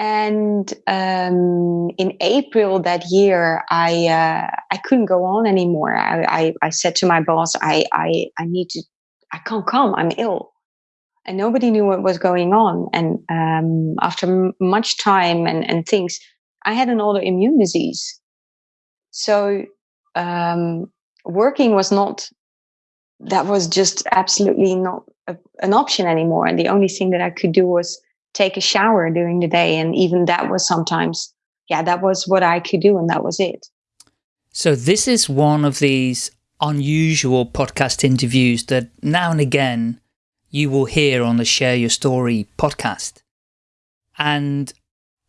And um, in April that year, I uh, I couldn't go on anymore. I, I, I said to my boss, I, I I need to, I can't come. I'm ill, and nobody knew what was going on. And um, after much time and and things, I had an autoimmune disease. So um, working was not. That was just absolutely not a, an option anymore. And the only thing that I could do was take a shower during the day. And even that was sometimes, yeah, that was what I could do. And that was it. So this is one of these unusual podcast interviews that now and again you will hear on the Share Your Story podcast. And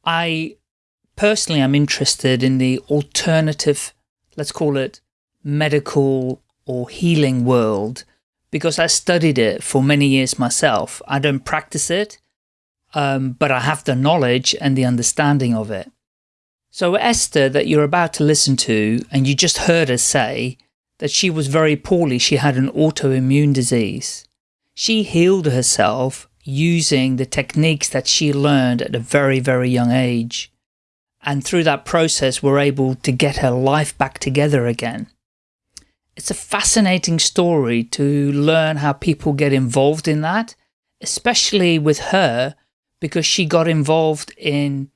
I personally am interested in the alternative, let's call it medical or healing world, because I studied it for many years myself. I don't practice it, um, but I have the knowledge and the understanding of it. So Esther that you're about to listen to, and you just heard her say that she was very poorly, she had an autoimmune disease. She healed herself using the techniques that she learned at a very, very young age. And through that process, were able to get her life back together again. It's a fascinating story to learn how people get involved in that, especially with her, because she got involved in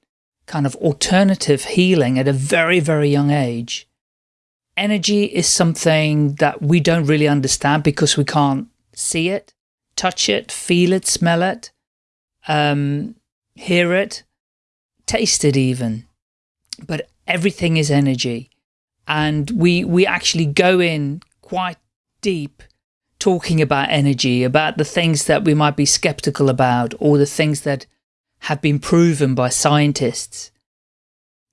kind of alternative healing at a very, very young age. Energy is something that we don't really understand because we can't see it, touch it, feel it, smell it, um, hear it, taste it even. But everything is energy. And we, we actually go in quite deep talking about energy, about the things that we might be skeptical about or the things that have been proven by scientists.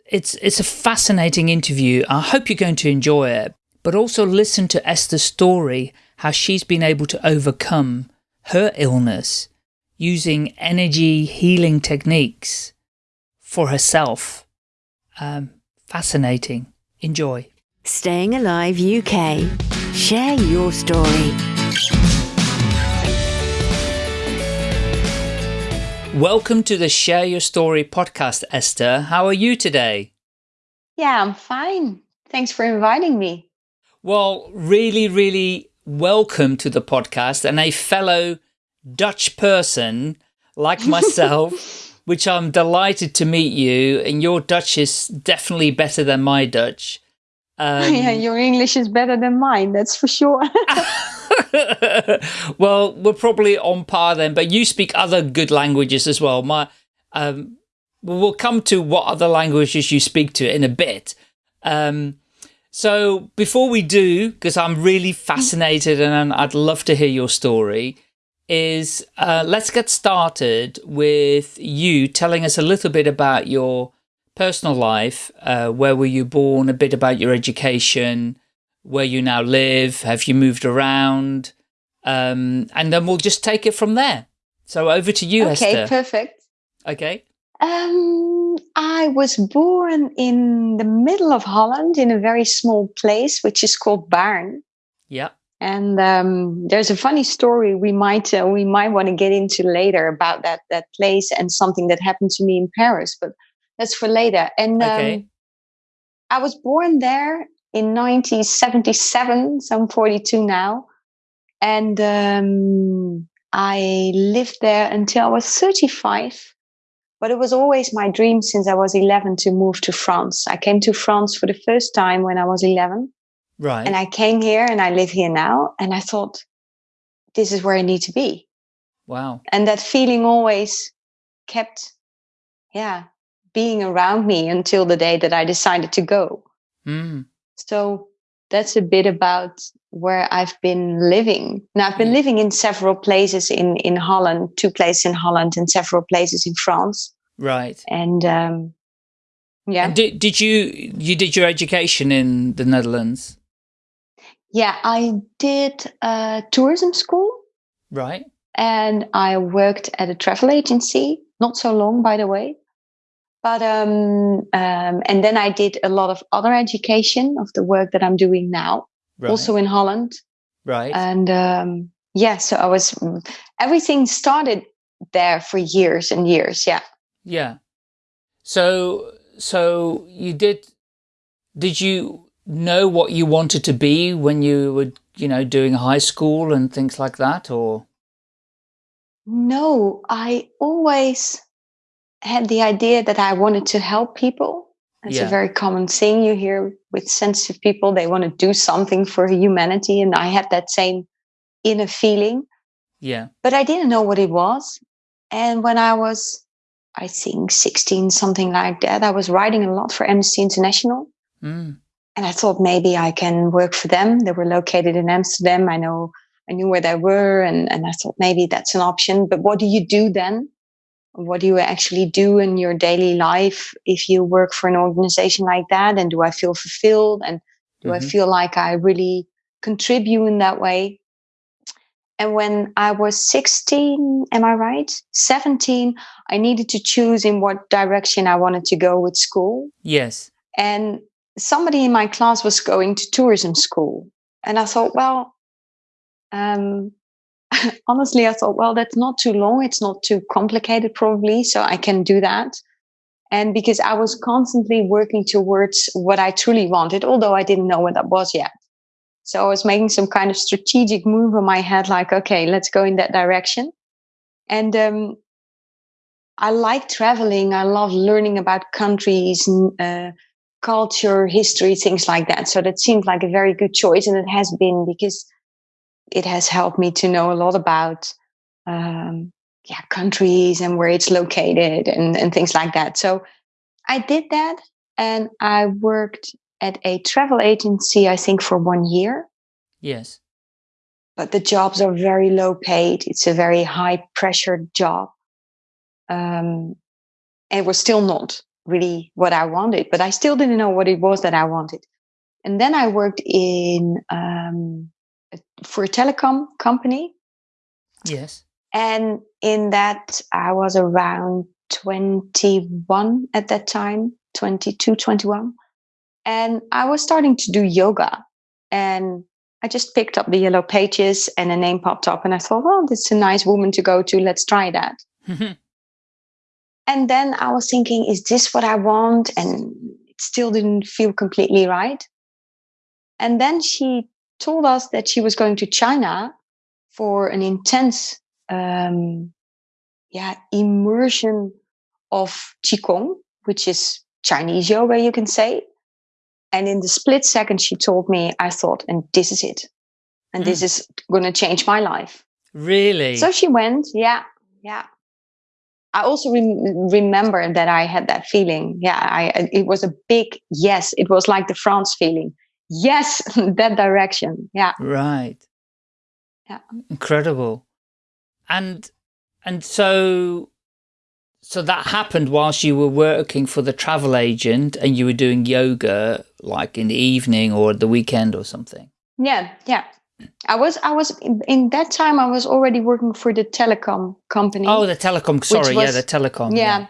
It's, it's a fascinating interview. I hope you're going to enjoy it, but also listen to Esther's story, how she's been able to overcome her illness using energy healing techniques for herself. Um, fascinating. Enjoy. Staying Alive UK. Share your story. Welcome to the Share Your Story podcast, Esther. How are you today? Yeah, I'm fine. Thanks for inviting me. Well, really, really welcome to the podcast and a fellow Dutch person like myself, which I'm delighted to meet you. And your Dutch is definitely better than my Dutch. Um, yeah, your English is better than mine, that's for sure. well, we're probably on par then, but you speak other good languages as well. My, um, we'll come to what other languages you speak to in a bit. Um, so before we do, because I'm really fascinated and I'd love to hear your story, is uh, let's get started with you telling us a little bit about your personal life. Uh, where were you born? A bit about your education, where you now live, have you moved around? Um, and then we'll just take it from there. So over to you, okay, Esther. Okay, perfect. Okay. Um, I was born in the middle of Holland in a very small place, which is called Baarn. Yeah. And um, there's a funny story we might uh, we might want to get into later about that that place and something that happened to me in Paris, but that's for later. And okay. um, I was born there in 1977, so I'm 42 now. And um, I lived there until I was 35. But it was always my dream since I was 11 to move to France. I came to France for the first time when I was 11. Right. And I came here and I live here now. And I thought, this is where I need to be. Wow. And that feeling always kept, yeah, being around me until the day that I decided to go. Mm. So that's a bit about where I've been living. Now I've been Yeah. living in several places in in Holland, two places in Holland and several places in France. Right. And um, yeah, And did, did you, you did your education in the Netherlands? yeah, I did uh, tourism school Right. and I worked at a travel agency. Not so long, by the way. But um, um, and then I did a lot of other education of the work that I'm doing now, Right. also in Holland. right. and um, yeah so i was everything started there for years and years yeah yeah. So, so you did, did you know what you wanted to be when you were, you know, doing high school and things like that or? No, I always had the idea that I wanted to help people. It's Yeah. a very common thing you hear with sensitive people. They want to do something for humanity. And I had that same inner feeling, Yeah. but I didn't know what it was. And when I was, I think, 16, something like that, I was writing a lot for Amnesty International. Mm. And I thought maybe I can work for them. They were located in Amsterdam. I know I knew where they were, and, and I thought maybe that's an option. But what do you do then? What do you actually do in your daily life if you work for an organization like that? And do I feel fulfilled? And do I Mhm. feel like I really contribute in that way? And when I was 16, am I right? 17, I needed to choose in what direction I wanted to go with school Yes. and somebody in my class was going to tourism school and i thought well um, honestly i thought well that's not too long. It's not too complicated probably so i can do that. And because i was constantly working towards what i truly wanted although i didn't know what that was yet. So i was making some kind of strategic move in my head like okay let's go in that direction. And um, i like traveling. I love learning about countries uh, culture, history, things like that. So that seemed like a very good choice, and it has been because it has helped me to know a lot about um, yeah countries and where it's located and and things like that. So I did that, and I worked at a travel agency. I think for one year, Yes. but the jobs are very low paid. It's a very high pressure job. Um, and it was still not really what I wanted, but I still didn't know what it was that I wanted. And then I worked in um, for a telecom company, Yes. and in that I was around 21 at that time, 22, 21. And I was starting to do yoga, and I just picked up the yellow pages, and a name popped up, and I thought, well, this is a nice woman to go to. Let's try that. And then I was thinking, is this what I want? And it still didn't feel completely right. And then she told us that she was going to China for an intense, um, yeah, immersion of Qigong, which is Chinese yoga, you can say. And in the split second she told me, I thought, and this is it. And this is going to change my life. really? So she went, yeah, yeah. I also rem- remember that I had that feeling. Yeah, I it was a big yes. It was like the France feeling. Yes, that direction. Yeah, Right. Yeah. Incredible. And and so so that happened whilst you were working for the travel agent and you were doing yoga like in the evening or the weekend or something. yeah, yeah. I was I was in, in that time I was already working for the telecom company. Oh, the telecom. Sorry, yeah, the telecom. yeah,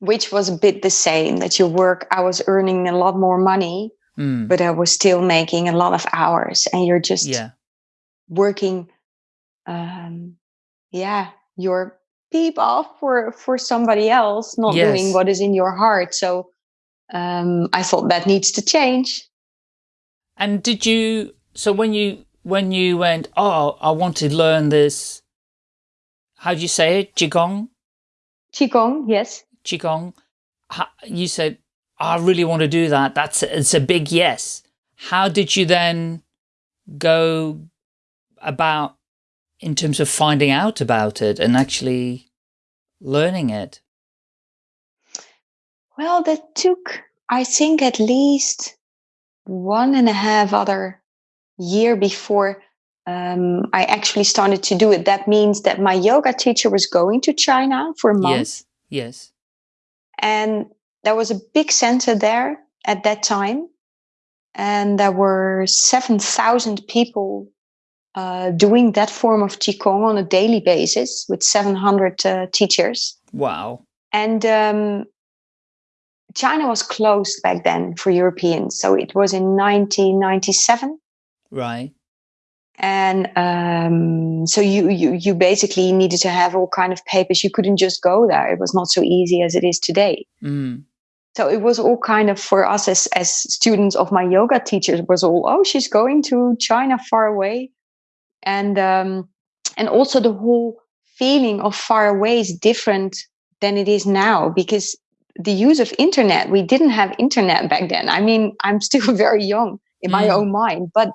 which was a bit the same. That you work, I was earning a lot more money, Mm, but I was still making a lot of hours, and you're just yeah. working um yeah your peep off for for somebody else not Yes. doing what is in your heart so um i thought that needs to change And did you? So when you when you went, oh, I want to learn this. How do you say it? Qigong. qigong yes Qigong. You said, I really want to do that. That's it's a big yes. How did you then go about in terms of finding out about it and actually learning it? well that took i think at least one and a half other year before um, i actually started to do it that means that my yoga teacher was going to china for a month Yes. Yes. and there was a big center there at that time and there were 7000 people uh, doing that form of qigong on a daily basis with 700 uh, teachers Wow. and um, china was closed back then for europeans so it was in 1997 Right. and um, so you, you you basically needed to have all kind of papers. You couldn't just go there. It was not so easy as it is today. Mm. So it was all kind of for us as as students of my yoga teachers was all oh she's going to China far away, and um, and also the whole feeling of far away is different than it is now because the use of internet we didn't have internet back then. I mean I'm still very young in my Mm. own mind, but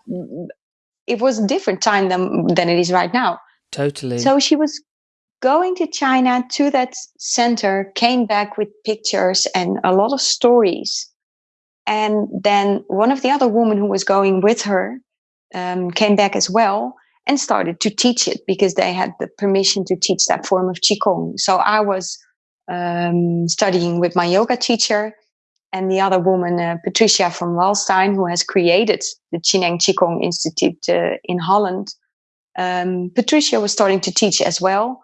it was a different time than than it is right now. Totally. So she was going to China to that center, came back with pictures and a lot of stories. And then one of the other women who was going with her um, came back as well and started to teach it because they had the permission to teach that form of Qigong. So I was um, studying with my yoga teacher and the other woman, uh, Patricia from Walstein, who has created the Chineng Qigong Institute uh, in Holland. Um, Patricia was starting to teach as well.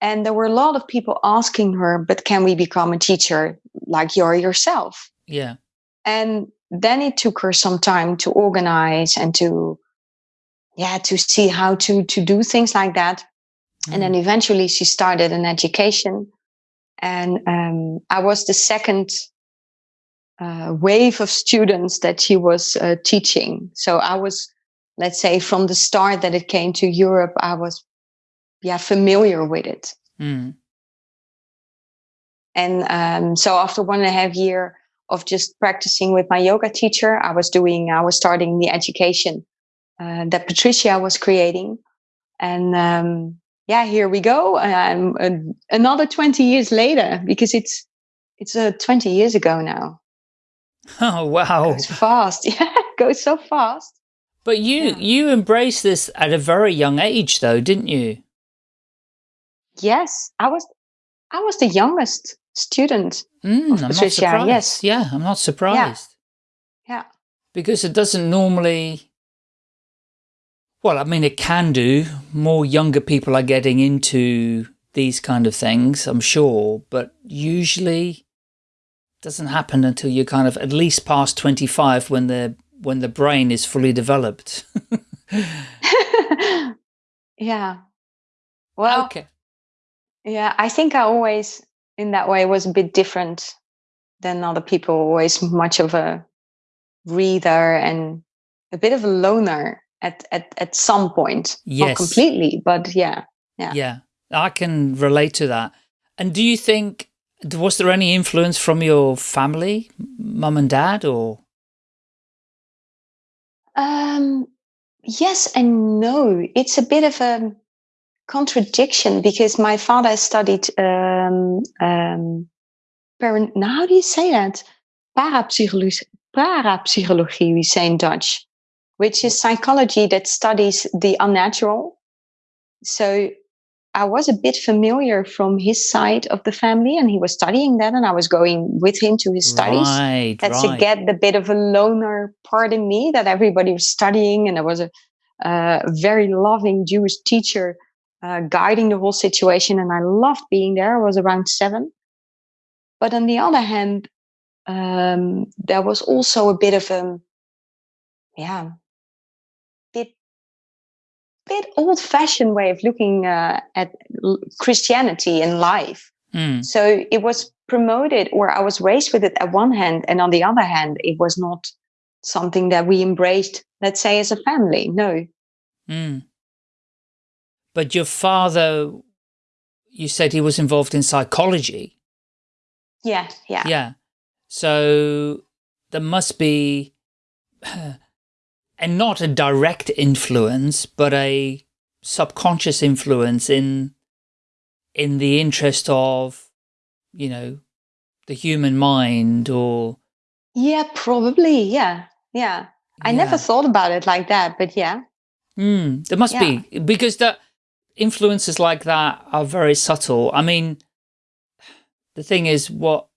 And there were a lot of people asking her, but can we become a teacher like you're yourself? yeah. And then it took her some time to organize and to, yeah, to see how to, to do things like that. And then eventually she started an education. And um, I was the second uh, wave of students that she was uh, teaching. So I was, let's say, from the start that it came to Europe, I was, yeah, familiar with it. Mm. And um, so after one and a half year of just practicing with my yoga teacher, I was doing, I was starting the education uh, that Patricia was creating. And um, yeah, here we go. Um, an- another 20 years later, because it's, it's uh, 20 years ago now. Oh, wow. It's fast. Yeah, it goes so fast. But you, Yeah. you embraced this at a very young age though, didn't you? Yes, I was, I was the youngest student. Mm, Of I'm not Patricia, yes. Yeah, I'm not surprised. Yeah. Because it doesn't normally, well, I mean, it can do. More younger people are getting into these kind of things, I'm sure, but usually doesn't happen until you're kind of at least past 25 when the when the brain is fully developed. yeah. Well, okay. Yeah, I think I always, in that way, was a bit different than other people. Always much of a reader and a bit of a loner at at at some point. Not Yes. completely, but yeah. Yeah. Yeah, I can relate to that. And do you think, was there any influence from your family, mum and dad, or? Um, yes and no. It's a bit of a contradiction because my father studied um, um, par- now how do you say that? Parapsychology, parapsychology, we say in Dutch, which is psychology that studies the unnatural. So I was a bit familiar from his side of the family, and he was studying that, and I was going with him to his studies Right, that's right. to get the bit of a loner part in me that everybody was studying and there was a, uh, very loving jewish teacher uh, guiding the whole situation and i loved being there i was around seven but on the other hand um, there was also a bit of a yeah bit bit old fashioned way of looking uh, at christianity and life Mm, so it was promoted, or I was raised with it at one hand, and on the other hand, it was not something that we embraced, let's say, as a family. No. mm. But your father, you said he was involved in psychology. Yeah, yeah. Yeah. So there must be, and not a direct influence, but a subconscious influence in, in the interest of, you know, the human mind or. Yeah, probably. Yeah, yeah. I never thought about it like that, but yeah. Mm, there must be because that influences like that are very subtle. I mean, the thing is, what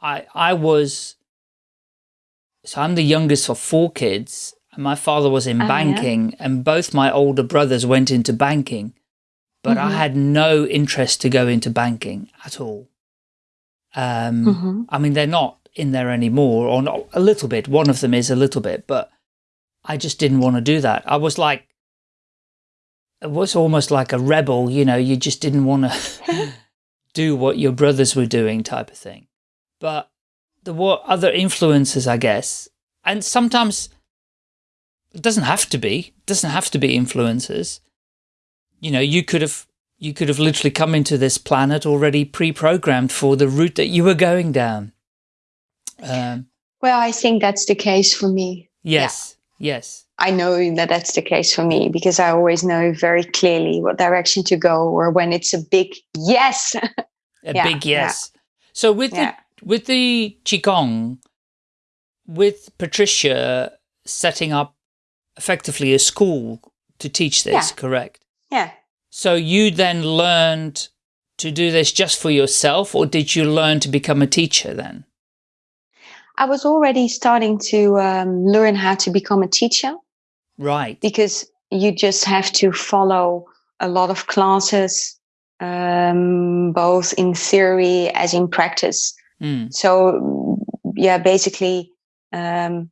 I I was, so I'm the youngest of four kids, and my father was in yeah. banking, and both my older brothers went into banking, but I Mhm. had no interest to go into banking at all. Um, Mhm. I mean, they're not in there anymore, or not, a little bit. One of them is a little bit, but I just didn't want to do that. I was like, was almost like a rebel, you know, you just didn't want to do what your brothers were doing type of thing. But there were other influences, I guess. And sometimes it doesn't have to be, it doesn't have to be influences. You know, you could have, you could have literally come into this planet already pre-programmed for the route that you were going down. Um, well, I think that's the case for me. Yes. Yeah. Yes. I know that that's the case for me because I always know very clearly what direction to go or when it's a big yes. a yeah, big yes. Yeah. So with yeah. the with the qigong with Patricia setting up effectively a school to teach this, correct? Yeah. So you then learned to do this just for yourself or did you learn to become a teacher then? I was already starting to um, learn how to become a teacher. Right. Because you just have to follow a lot of classes, um, both in theory as in practice. Mm. So, yeah, basically, um,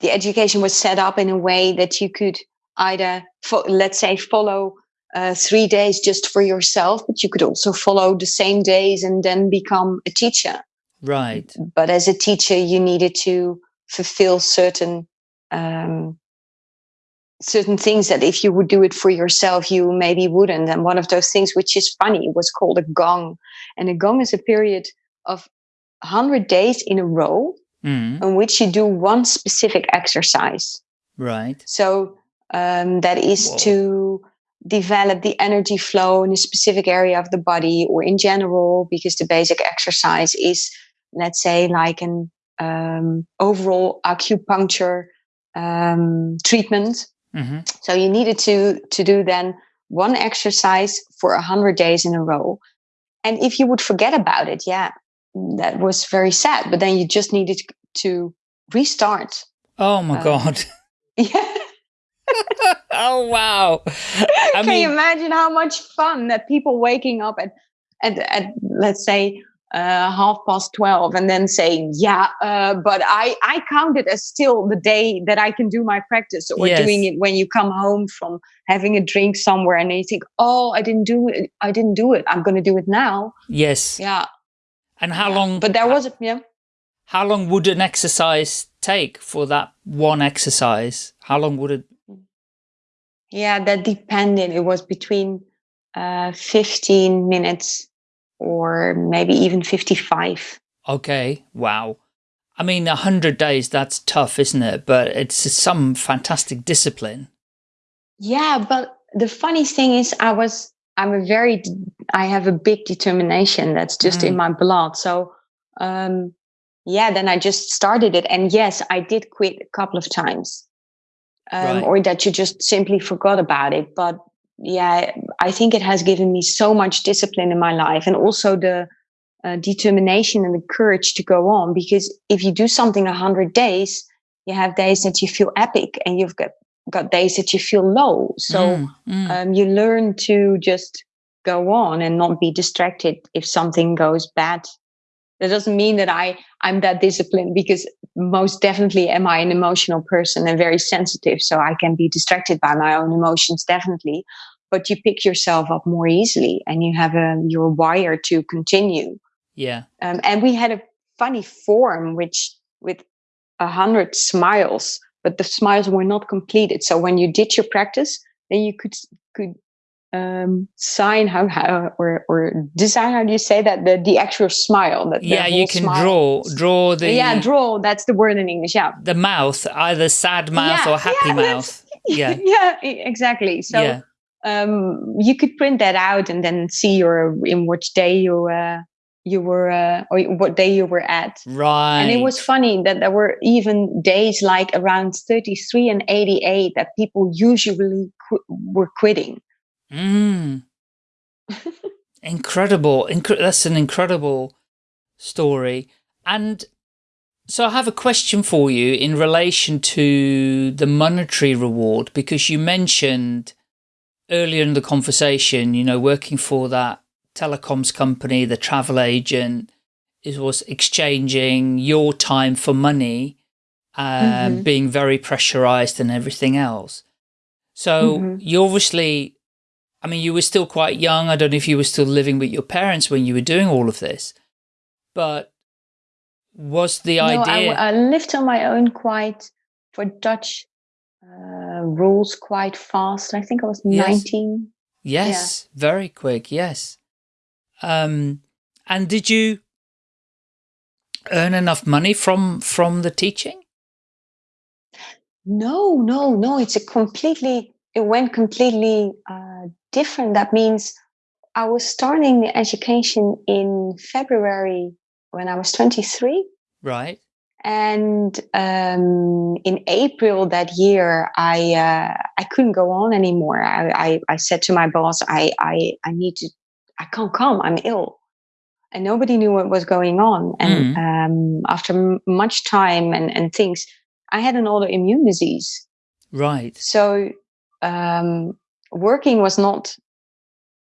the education was set up in a way that you could either, let's say, follow uh, three days just for yourself, but you could also follow the same days and then become a teacher. Right. But as a teacher, you needed to fulfill certain um, certain things that if you would do it for yourself, you maybe wouldn't. And one of those things, which is funny, was called a gong. And a gong is a period of 100 days in a row mm. in which you do one specific exercise. Right. So um, that is Whoa. to develop the energy flow in a specific area of the body or in general, because the basic exercise is, let's say, like an um, overall acupuncture um, treatment Mm-hmm. So you needed to to do then one exercise for a hundred days in a row, and if you would forget about it, yeah, that was very sad. But then you just needed to restart. Oh my um, god! Yeah. oh wow! I Can mean, you imagine how much fun that people waking up at at, at let's say uh, half past 12 and then saying, yeah, uh, but I, I count it as still the day that I can do my practice or yes. doing it when you come home from having a drink somewhere and you think, oh, I didn't do it. I didn't do it. I'm going to do it now. Yes. Yeah. And how yeah. long? But there was, a, yeah. How long would an exercise take for that one exercise? How long would it? Yeah, that depended. It was between uh, 15 minutes or maybe even 55. Okay, wow. I mean, 100 days, that's tough, isn't it? But it's some fantastic discipline. Yeah, but the funny thing is I was, I'm a very, I have a big determination that's just mm. in my blood. So, um, yeah, then I just started it. And yes, I did quit a couple of times. Um, right. or that you just simply forgot about it. But yeah, I think it has given me so much discipline in my life and also the uh, determination and the courage to go on. Because if you do something a hundred days, you have days that you feel epic and you've got, got days that you feel low. So mm, mm. Um, you learn to just go on and not be distracted if something goes bad. That doesn't mean that I, I'm that disciplined because most definitely am I an emotional person and very sensitive. So I can be distracted by my own emotions, definitely but you pick yourself up more easily and you have a you're wired to continue. Yeah. Um, and we had a funny form which with a hundred smiles but the smiles were not completed. So when you did your practice then you could could um, sign how, how or or design how do you say that? The the actual smile that yeah you can smile. draw draw the yeah draw that's the word in english yeah. The mouth either sad mouth yeah, or happy yeah, mouth. Yeah. Yeah exactly. So yeah um, you could print that out and then see your in which day you uh, you were uh, or what day you were at. Right. And it was funny that there were even days like around 33 and 88 that people usually qu were quitting. Mm. incredible. Incre that's an incredible story. And so I have a question for you in relation to the monetary reward, because you mentioned earlier in the conversation, you know, working for that telecoms company, the travel agent, it was exchanging your time for money, um, mm -hmm. being very pressurized and everything else. So mm -hmm. you obviously I mean, you were still quite young. I don't know if you were still living with your parents when you were doing all of this, but was the no, idea? I, I lived on my own quite for Dutch uh, rules quite fast. I think I was Yes. 19. Yes, very quick. Yes. Um, and did you earn enough money from from the teaching? No, no, no. It's a completely, it went completely uh, different. That means I was starting the education in February when I was 23. Right. And um, in April that year, I uh, I couldn't go on anymore. I, I, I said to my boss, I, I I need to, I can't come. I'm ill, and nobody knew what was going on. And um, after m- much time and and things, I had an autoimmune disease. Right. So um, working was not.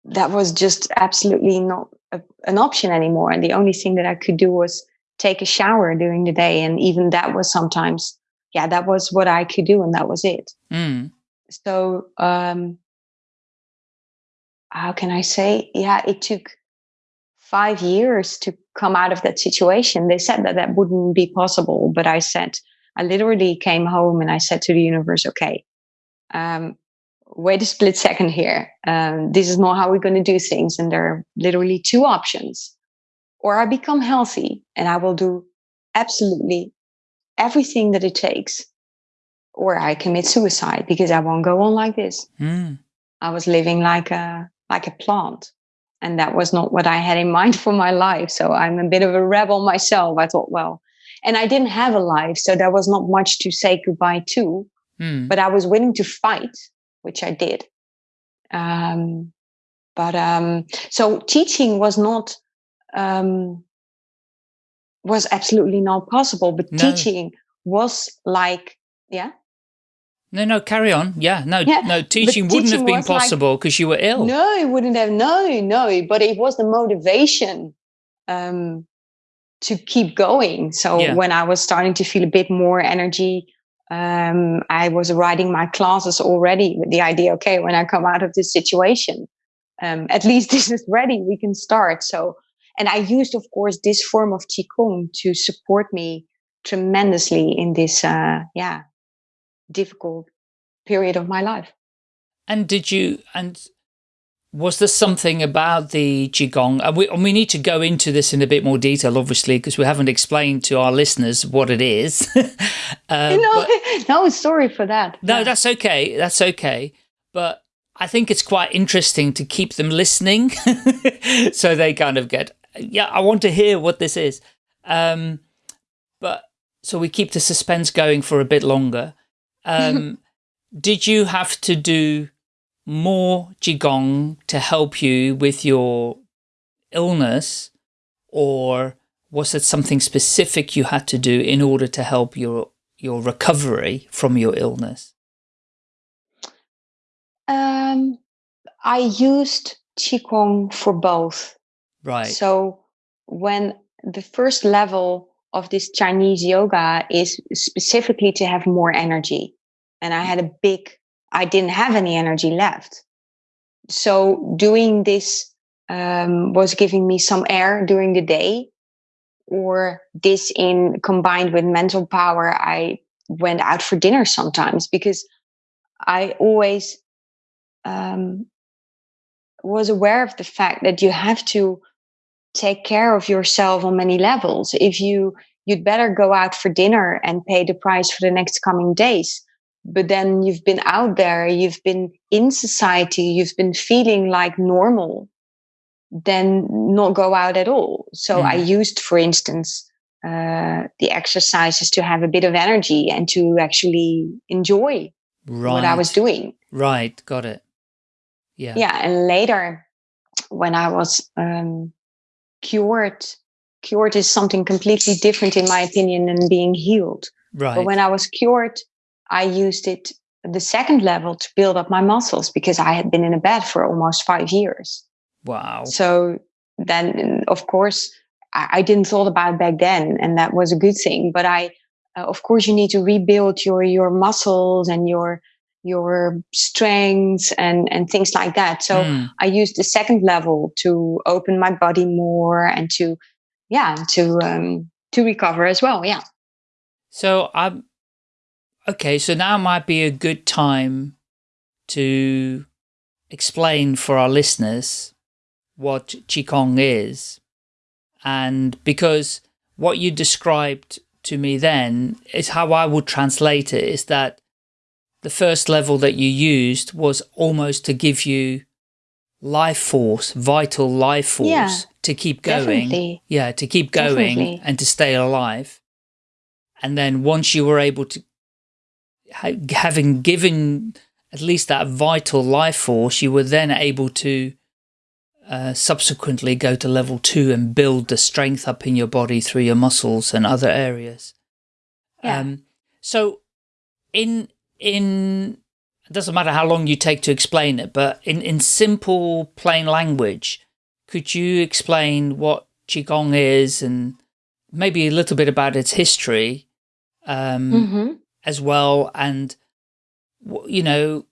That was just absolutely not a, an option anymore. And the only thing that I could do was take a shower during the day and even that was sometimes yeah that was what i could do and that was it. Mm. so um how can i say? Yeah it took five years to come out of that situation. They said that that wouldn't be possible but i said i literally came home and i said to the universe okay um wait a split second here. Um, this is not how we're going to do things and there are literally two options or I become healthy and I will do absolutely everything that it takes, or I commit suicide because I won't go on like this. Mm. I was living like a like a plant, and that was not what I had in mind for my life. So I'm a bit of a rebel myself. I thought, well, and I didn't have a life, so there was not much to say goodbye to. Mm. But I was willing to fight, which I did. Um, but um, so teaching was not um, was absolutely not possible. But No. teaching was like, yeah, No, no, carry on. Yeah, no, Yeah, no, but teaching wouldn't have been possible because you were ill. no, it wouldn't have. No, no, but it was the motivation um, to keep going. So Yeah. when I was starting to feel a bit more energy. Um, I was writing my classes already with the idea, okay, when I come out of this situation, um, at least this is ready, we can start. So, and I used, of course, this form of Qigong to support me tremendously in this, uh, yeah, difficult period of my life. And did you, and was there something about the Qigong, and we, and we need to go into this in a bit more detail, obviously, because we haven't explained to our listeners what it is. uh, no, but- no, sorry for that. no, Yeah. that's okay. That's okay. But I think it's quite interesting to keep them listening so they kind of get, yeah, I want to hear what this is. Um, but so we keep the suspense going for a bit longer. Um, did you have to do more Qigong to help you with your illness or was it something specific you had to do in order to help your your recovery from your illness? Um, I used Qigong for both. Right. So when the first level of this Chinese yoga is specifically to have more energy, and I had a big, I didn't have any energy left. So doing this um, was giving me some air during the day, or this in combined with mental power. I went out for dinner sometimes because I always um, was aware of the fact that you have to take care of yourself on many levels. If you you'd better go out for dinner and pay the price for the next coming days. But then you've been out there, you've been in society, you've been feeling like normal, then not go out at all. So I used, for instance, uh, the exercises to have a bit of energy and to actually enjoy right. what I was doing. Right. Got it. Yeah. yeah and later when i was um cured cured is something completely different in my opinion than being healed Right. but when i was cured i used it the second level to build up my muscles because i had been in a bed for almost five years wow. so then of course I, I didn't thought about it back then and that was a good thing but i uh, of course you need to rebuild your your muscles and your your strengths and and things like that so Mm. i use the second level to open my body more and to yeah to um to recover as well yeah So I'm okay. So now might be a good time to explain for our listeners what qigong is, and because what you described to me then is how I would translate it is that the first level that you used was almost to give you life force, vital life force Yeah, to keep going. definitely. Yeah, to keep going Definitely. and to stay alive. And then once you were able to, ha- having given at least that vital life force, you were then able to uh, subsequently go to level two and build the strength up in your body through your muscles and other areas. Yeah. Um, so in, in, it doesn't matter how long you take to explain it, but in, in simple, plain language, could you explain what Qigong is and maybe a little bit about its history um, mm-hmm. as well? And, you know,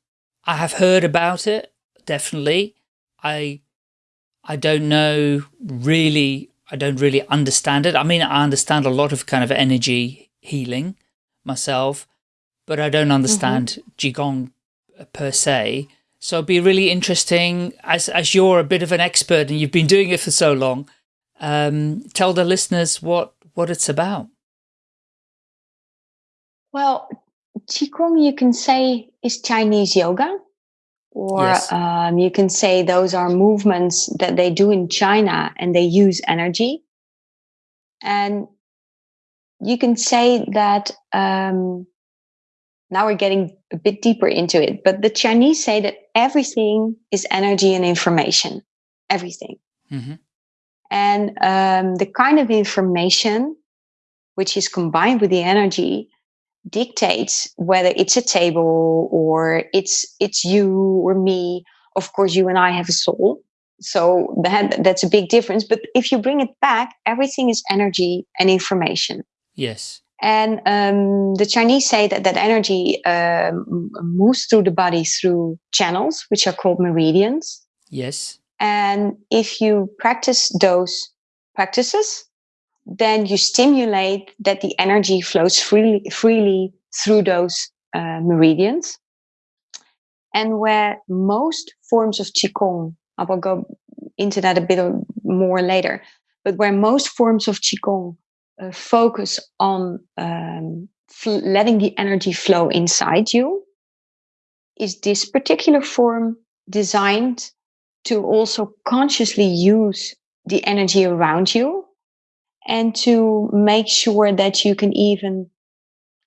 I have heard about it, definitely. I, I don't know really, I don't really understand it. I mean, I understand a lot of kind of energy healing myself, but I don't understand Qigong per se. So it'd be really interesting as, as you're a bit of an expert and you've been doing it for so long, um, tell the listeners what, what it's about. Well, Qigong, you can say, is Chinese yoga. Or Yes. um, you can say those are movements that they do in China and they use energy. And you can say that um, now we're getting a bit deeper into it, but the Chinese say that everything is energy and information. Everything. hmm And um, the kind of information which is combined with the energy dictates whether it's a table or it's it's you or me. Of course, you and I have a soul, so that that's a big difference. But if you bring it back, everything is energy and information. Yes. And um, the Chinese say that that energy um, moves through the body through channels, which are called meridians. Yes. And if you practice those practices, then you stimulate that the energy flows freely, freely through those uh, meridians. And where most forms of Qigong, I will go into that a bit more later, but where most forms of Qigong uh, focus on um, letting the energy flow inside you, is this particular form designed to also consciously use the energy around you and to make sure that you can even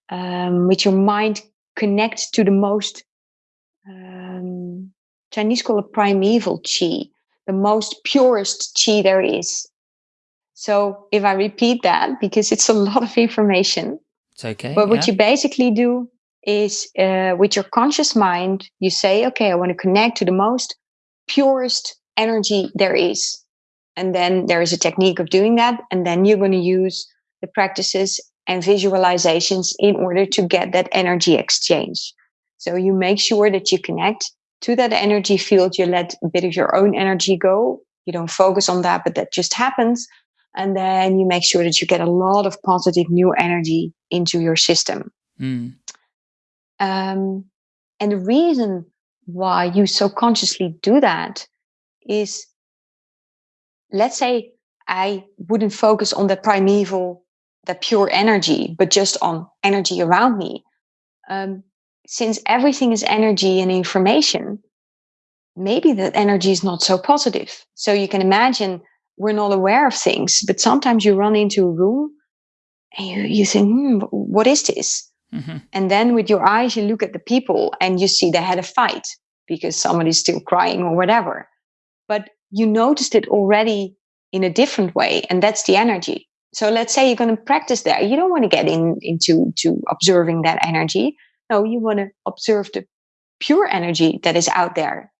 um, with your mind connect to the most um, chinese call it primeval chi the most purest chi there is so if i repeat that because it's a lot of information It's okay. but what yeah. you basically do is uh, with your conscious mind, you say, okay, I want to connect to the most purest energy there is. And then there is a technique of doing that. And then you're going to use the practices and visualizations in order to get that energy exchange. So you make sure that you connect to that energy field. You let a bit of your own energy go. You don't focus on that, but that just happens. And then you make sure that you get a lot of positive new energy into your system. Mm. Um, and the reason why you so consciously do that is, let's say I wouldn't focus on the primeval, the pure energy, but just on energy around me. Um, since everything is energy and information, maybe that energy is not so positive. So you can imagine we're not aware of things, but sometimes you run into a room and you, you think, hmm, what is this? hmm And then with your eyes, you look at the people and you see they had a fight because somebody's still crying or whatever. But you noticed it already in a different way, and that's the energy. So let's say you're going to practice there. You don't want to get in, into to observing that energy. No, you want to observe the pure energy that is out there.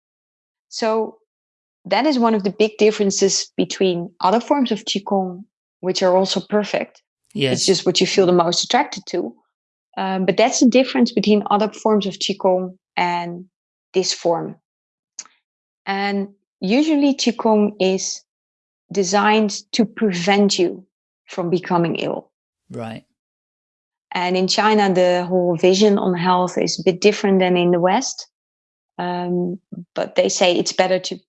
So that is one of the big differences between other forms of Qigong, which are also perfect. Yes. It's just what you feel the most attracted to Um, but that's the difference between other forms of Qigong and this form. And usually Qigong is designed to prevent you from becoming ill. Right. And in China, the whole vision on health is a bit different than in the West. Um, but they say it's better to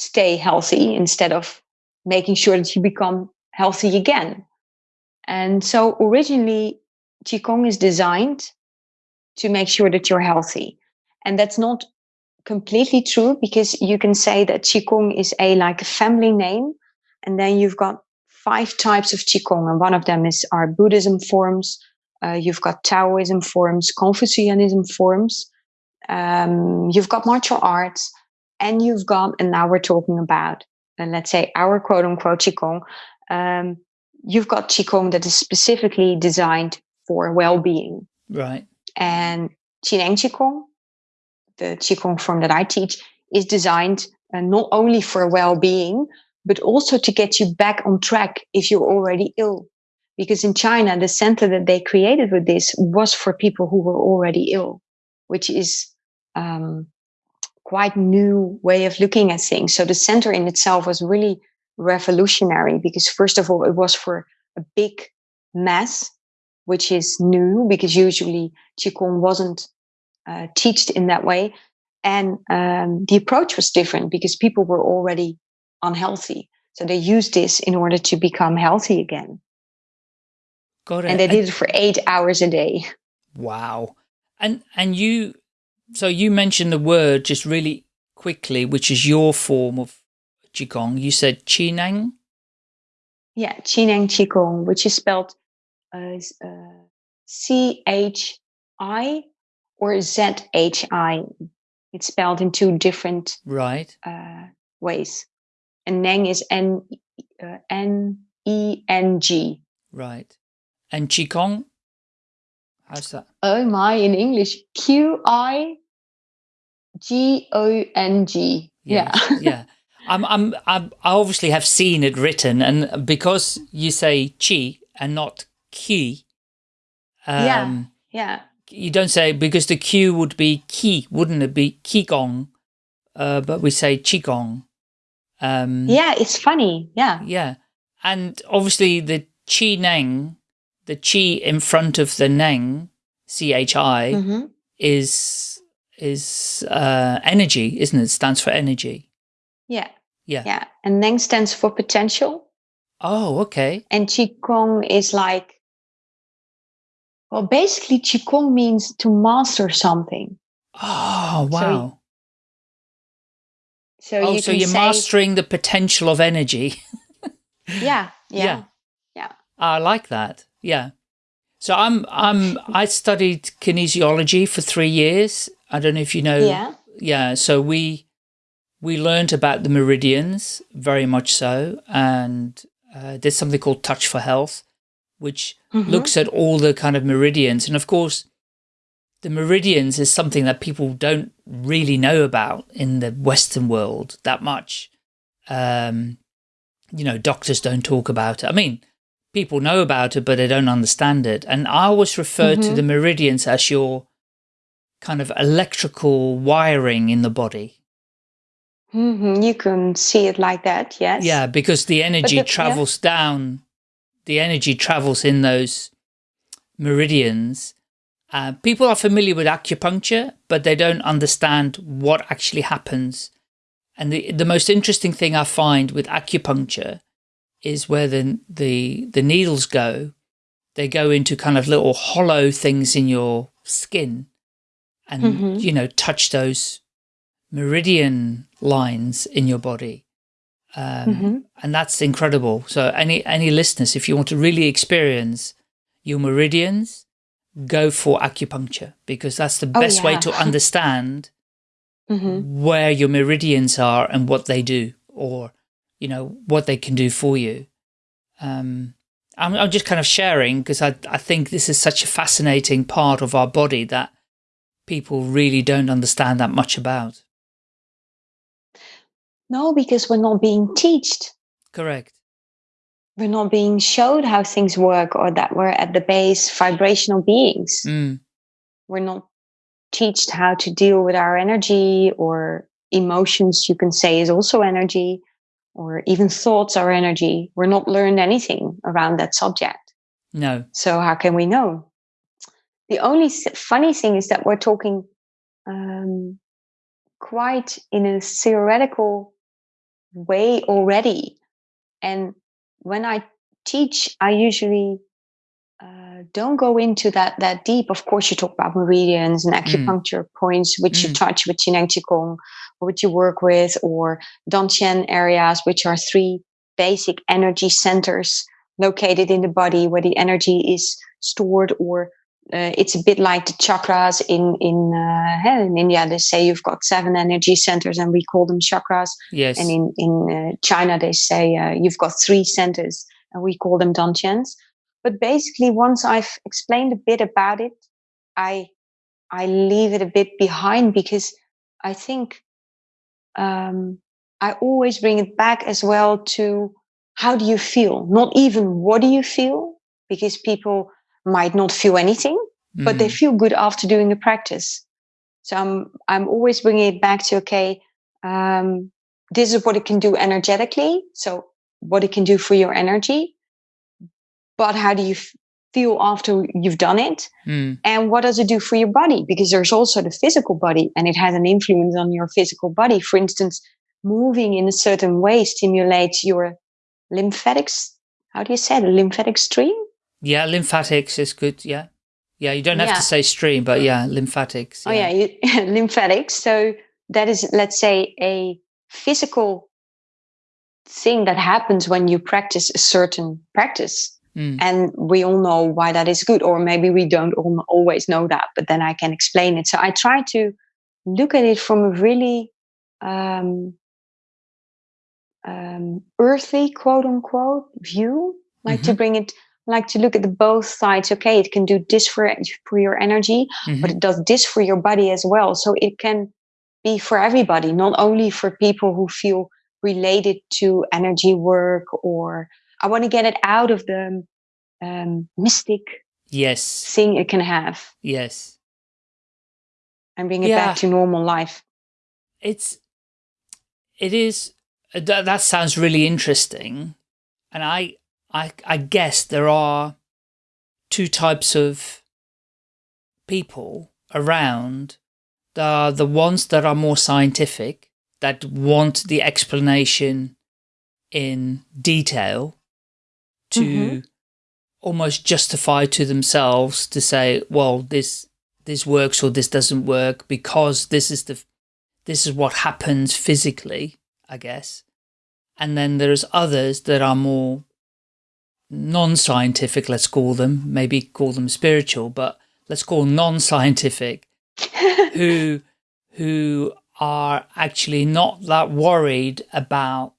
stay healthy instead of making sure that you become healthy again. And so originally, Qigong is designed to make sure that you're healthy. And that's not completely true because you can say that Qigong is a like a family name. And then you've got five types of Qigong. And one of them is our Buddhism forms. Uh, you've got Taoism forms, Confucianism forms. Um, you've got martial arts and you've got, and now we're talking about, uh, let's say our quote unquote Qigong. Um, you've got Qigong that is specifically designed for well-being. Right. And Qineng Qigong, the Qigong form that I teach, is designed uh, not only for well-being, but also to get you back on track if you're already ill. Because in China, the center that they created with this was for people who were already ill, which is um, quite new way of looking at things. So the center in itself was really revolutionary because first of all, it was for a big mass, which is new because usually Qigong wasn't uh, taught in that way. And um, the approach was different because people were already unhealthy. So they used this in order to become healthy again. Got it. And they did it for eight hours a day. Wow. And and you so you mentioned the word just really quickly, which is your form of Qigong. You said Qineng? Yeah, Qineng Qigong, which is spelled as uh, C-H-I or Z-H-I. It's spelled in two different right uh, ways. And Neng is N, uh, N-E-N-G. Right. And Qigong? How's that? Oh my, in English, Q I G O N G. Yeah. yeah. I'm, I'm, I'm, I obviously have seen it written, and because you say chi and not ki, um, yeah, yeah, you don't say because the Q would be ki, wouldn't it be qigong? Uh, but we say qigong. Um, yeah, it's funny. Yeah, yeah, and obviously the chi neng, the chi in front of the neng, c h i, mm -hmm. is is uh, energy, isn't it? it? Stands for energy. Yeah. Yeah. Yeah. And Neng stands for potential. Oh, okay. And Qigong is like, well, basically Qigong means to master something. Oh, wow. So, so oh, you so you're say, mastering the potential of energy. yeah, yeah. Yeah. Yeah. I like that. Yeah. So I'm I'm I studied kinesiology for three years I don't know if you know. Yeah. Yeah. So we, we learned about the meridians very much so. And uh, there's something called Touch for Health, which mm -hmm. looks at all the kind of meridians. And of course, the meridians is something that people don't really know about in the Western world that much. Um, you know, doctors don't talk about it. I mean, people know about it, but they don't understand it. And I always refer mm -hmm. to mm-hmm. the meridians as your kind of electrical wiring in the body. Mm -hmm. You can see it like that, yes. Yeah, because the energy the, travels yeah. down, the energy travels in those meridians. Uh, people are familiar with acupuncture, but they don't understand what actually happens. And the, the most interesting thing I find with acupuncture is where the, the, the needles go, they go into kind of little hollow things in your skin and, mm -hmm. you know, touch those meridian lines in your body. Um, mm -hmm. And that's incredible. So any, any listeners, if you want to really experience your meridians, go for acupuncture because that's the oh, best yeah. way to understand mm -hmm. where your meridians are and what they do or, you know, what they can do for you. Um, I'm, I'm just kind of sharing because I, I think this is such a fascinating part of our body that people really don't understand that much about. No, because we're not being taught. Correct. we're not being showed how things work or that we're at the base vibrational beings. Mm. We're not taught how to deal with our energy or emotions, you can say, is also energy, or even thoughts are energy. We're not learned anything around that subject. No. So, how can we know? The only funny thing is that we're talking um, quite in a theoretical way already. And when I teach, I usually don't go into that that deep. Of course, you talk about meridians and mm. acupuncture mm. points, which mm. you touch with Qineng Qigong, or which you work with, or Dantian areas, which are three basic energy centers located in the body where the energy is stored or uh, it's a bit like the chakras in in uh, in India. They say you've got seven energy centers, and we call them chakras. Yes. And in in uh, China, they say uh, you've got three centers, and we call them dantians. But basically, once I've explained a bit about it, I I leave it a bit behind because I think um, I always bring it back as well to how do you feel? Not even what do you feel, because people might not feel anything, mm. but they mm. feel good after doing the practice. So I'm I'm always bringing it back to okay, um, this is what it can do energetically. So what it can do for your energy, but how do you feel after you've done it, mm. and what does it do for your body? Because there's also the physical body, and it has an influence on your physical body. For instance, moving in a certain way stimulates your lymphatics. How do you say it? Lymphatic stream yeah, lymphatics is good. Yeah. Yeah, you don't have yeah. to say stream, but yeah, lymphatics. Yeah. Oh, yeah, you, lymphatics. So that is, let's say, a physical thing that happens when you practice a certain practice. Mm. And we all know why that is good, or maybe we don't always know that, but then I can explain it. So I try to look at it from a really um, um, earthy, quote unquote, view, like mm-hmm. to bring it like to look at the both sides. Okay, it can do this for, for your energy, mm-hmm. but it does this for your body as well. So it can be for everybody, not only for people who feel related to energy work or I want to get it out of the um, mystic yes thing it can have. Yes. And bring it yeah. back to normal life. It's, it is, that, that sounds really interesting. And I, I, I guess there are two types of people around. There are the ones that are more scientific, that want the explanation in detail to mm -hmm. almost justify to themselves to say, well, this this works or this doesn't work because this is the this is what happens physically, I guess. And then there's others that are more non-scientific, let's call them, maybe call them spiritual, but let's call non-scientific, who, who are actually not that worried about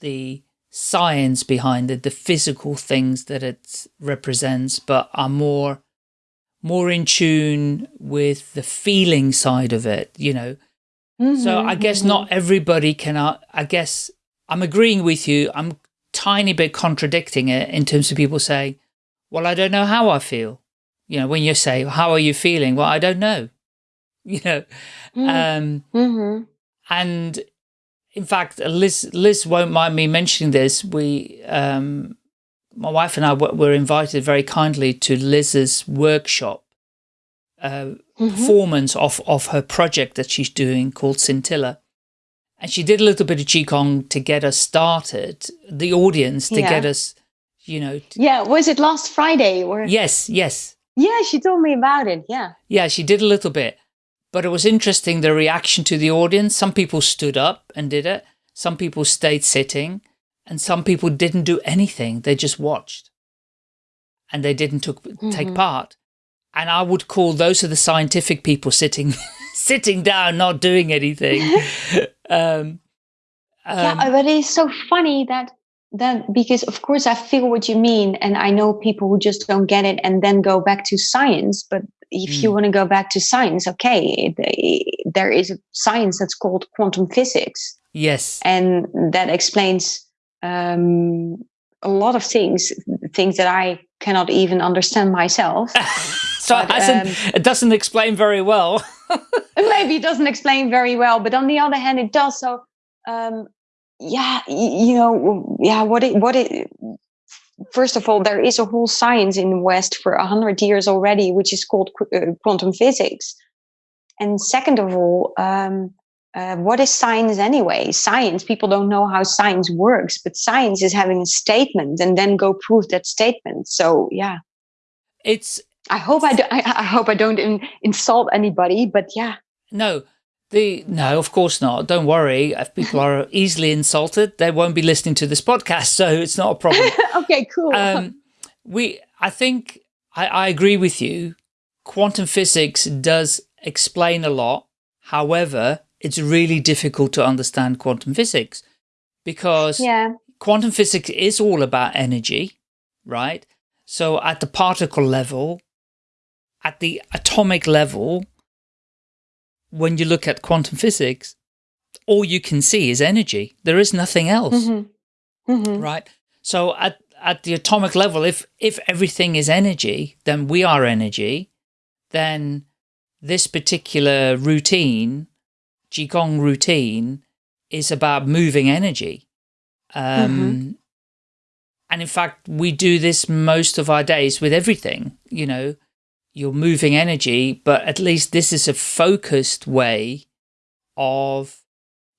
the science behind it, the physical things that it represents, but are more, more in tune with the feeling side of it, you know. Mm -hmm, so I mm-hmm, guess mm -hmm. not everybody can, uh, I guess I'm agreeing with you. I'm tiny bit contradicting it in terms of people saying, well, I don't know how I feel. You know, when you say, how are you feeling? Well, I don't know, you know, mm. um, mm -hmm. and in fact, Liz, Liz won't mind me mentioning this. We, um, my wife and I were invited very kindly to Liz's workshop uh, mm -hmm. performance of, of her project that she's doing called Scintilla. And she did a little bit of Qigong to get us started, the audience to yeah. get us, you know. yeah, was it last Friday? or? Yes, yes. Yeah, she told me about it, yeah. Yeah, she did a little bit. But it was interesting, the reaction to the audience. Some people stood up and did it. Some people stayed sitting. And some people didn't do anything. They just watched. And they didn't took, mm -hmm. take mm-hmm. part. And I would call those are the scientific people sitting sitting down, not doing anything. um, um, yeah, but it's so funny that that because of course I feel what you mean, and I know people who just don't get it and then go back to science. But if mm. you want to go back to science, okay, there is a science that's called quantum physics. Yes, and that explains um, a lot of things, things that I cannot even understand myself. so but, it, um, it doesn't explain very well. maybe it doesn't explain very well, but on the other hand, it does. So, um, yeah, you know, yeah, what it, what it, first of all, there is a whole science in the West for a hundred years already, which is called uh, quantum physics. And second of all, um, uh, what is science anyway? Science, people don't know how science works, but science is having a statement and then go prove that statement. So, yeah. It's. I hope I, do, I, I hope I don't in, insult anybody, but yeah. No, the no, of course not. Don't worry. If people are easily insulted, they won't be listening to this podcast, so it's not a problem. okay, cool. Um, we, I think, I, I agree with you. Quantum physics does explain a lot. However, it's really difficult to understand quantum physics because yeah. quantum physics is all about energy, right? So at the particle level, at the atomic level, when you look at quantum physics, all you can see is energy. There is nothing else, mm -hmm. Mm -hmm. right? So at, at the atomic level, if, if everything is energy, then we are energy, then this particular routine Qigong routine is about moving energy. Um, mm -hmm. And in fact, we do this most of our days with everything, you know, you're moving energy, but at least this is a focused way of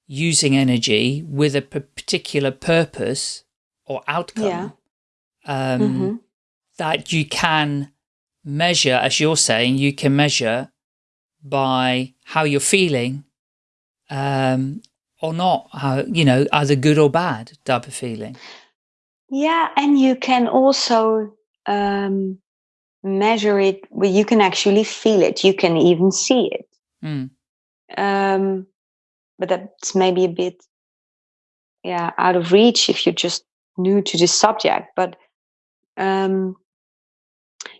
using energy with a particular purpose or outcome yeah. um, mm -hmm. that you can measure, as you're saying, you can measure by how you're feeling um, or not, how, you know, either good or bad type of feeling. Yeah, and you can also um, measure it. Well, you can actually feel it. You can even see it. Mm. Um, but that's maybe a bit, yeah, out of reach if you're just new to this subject. But um,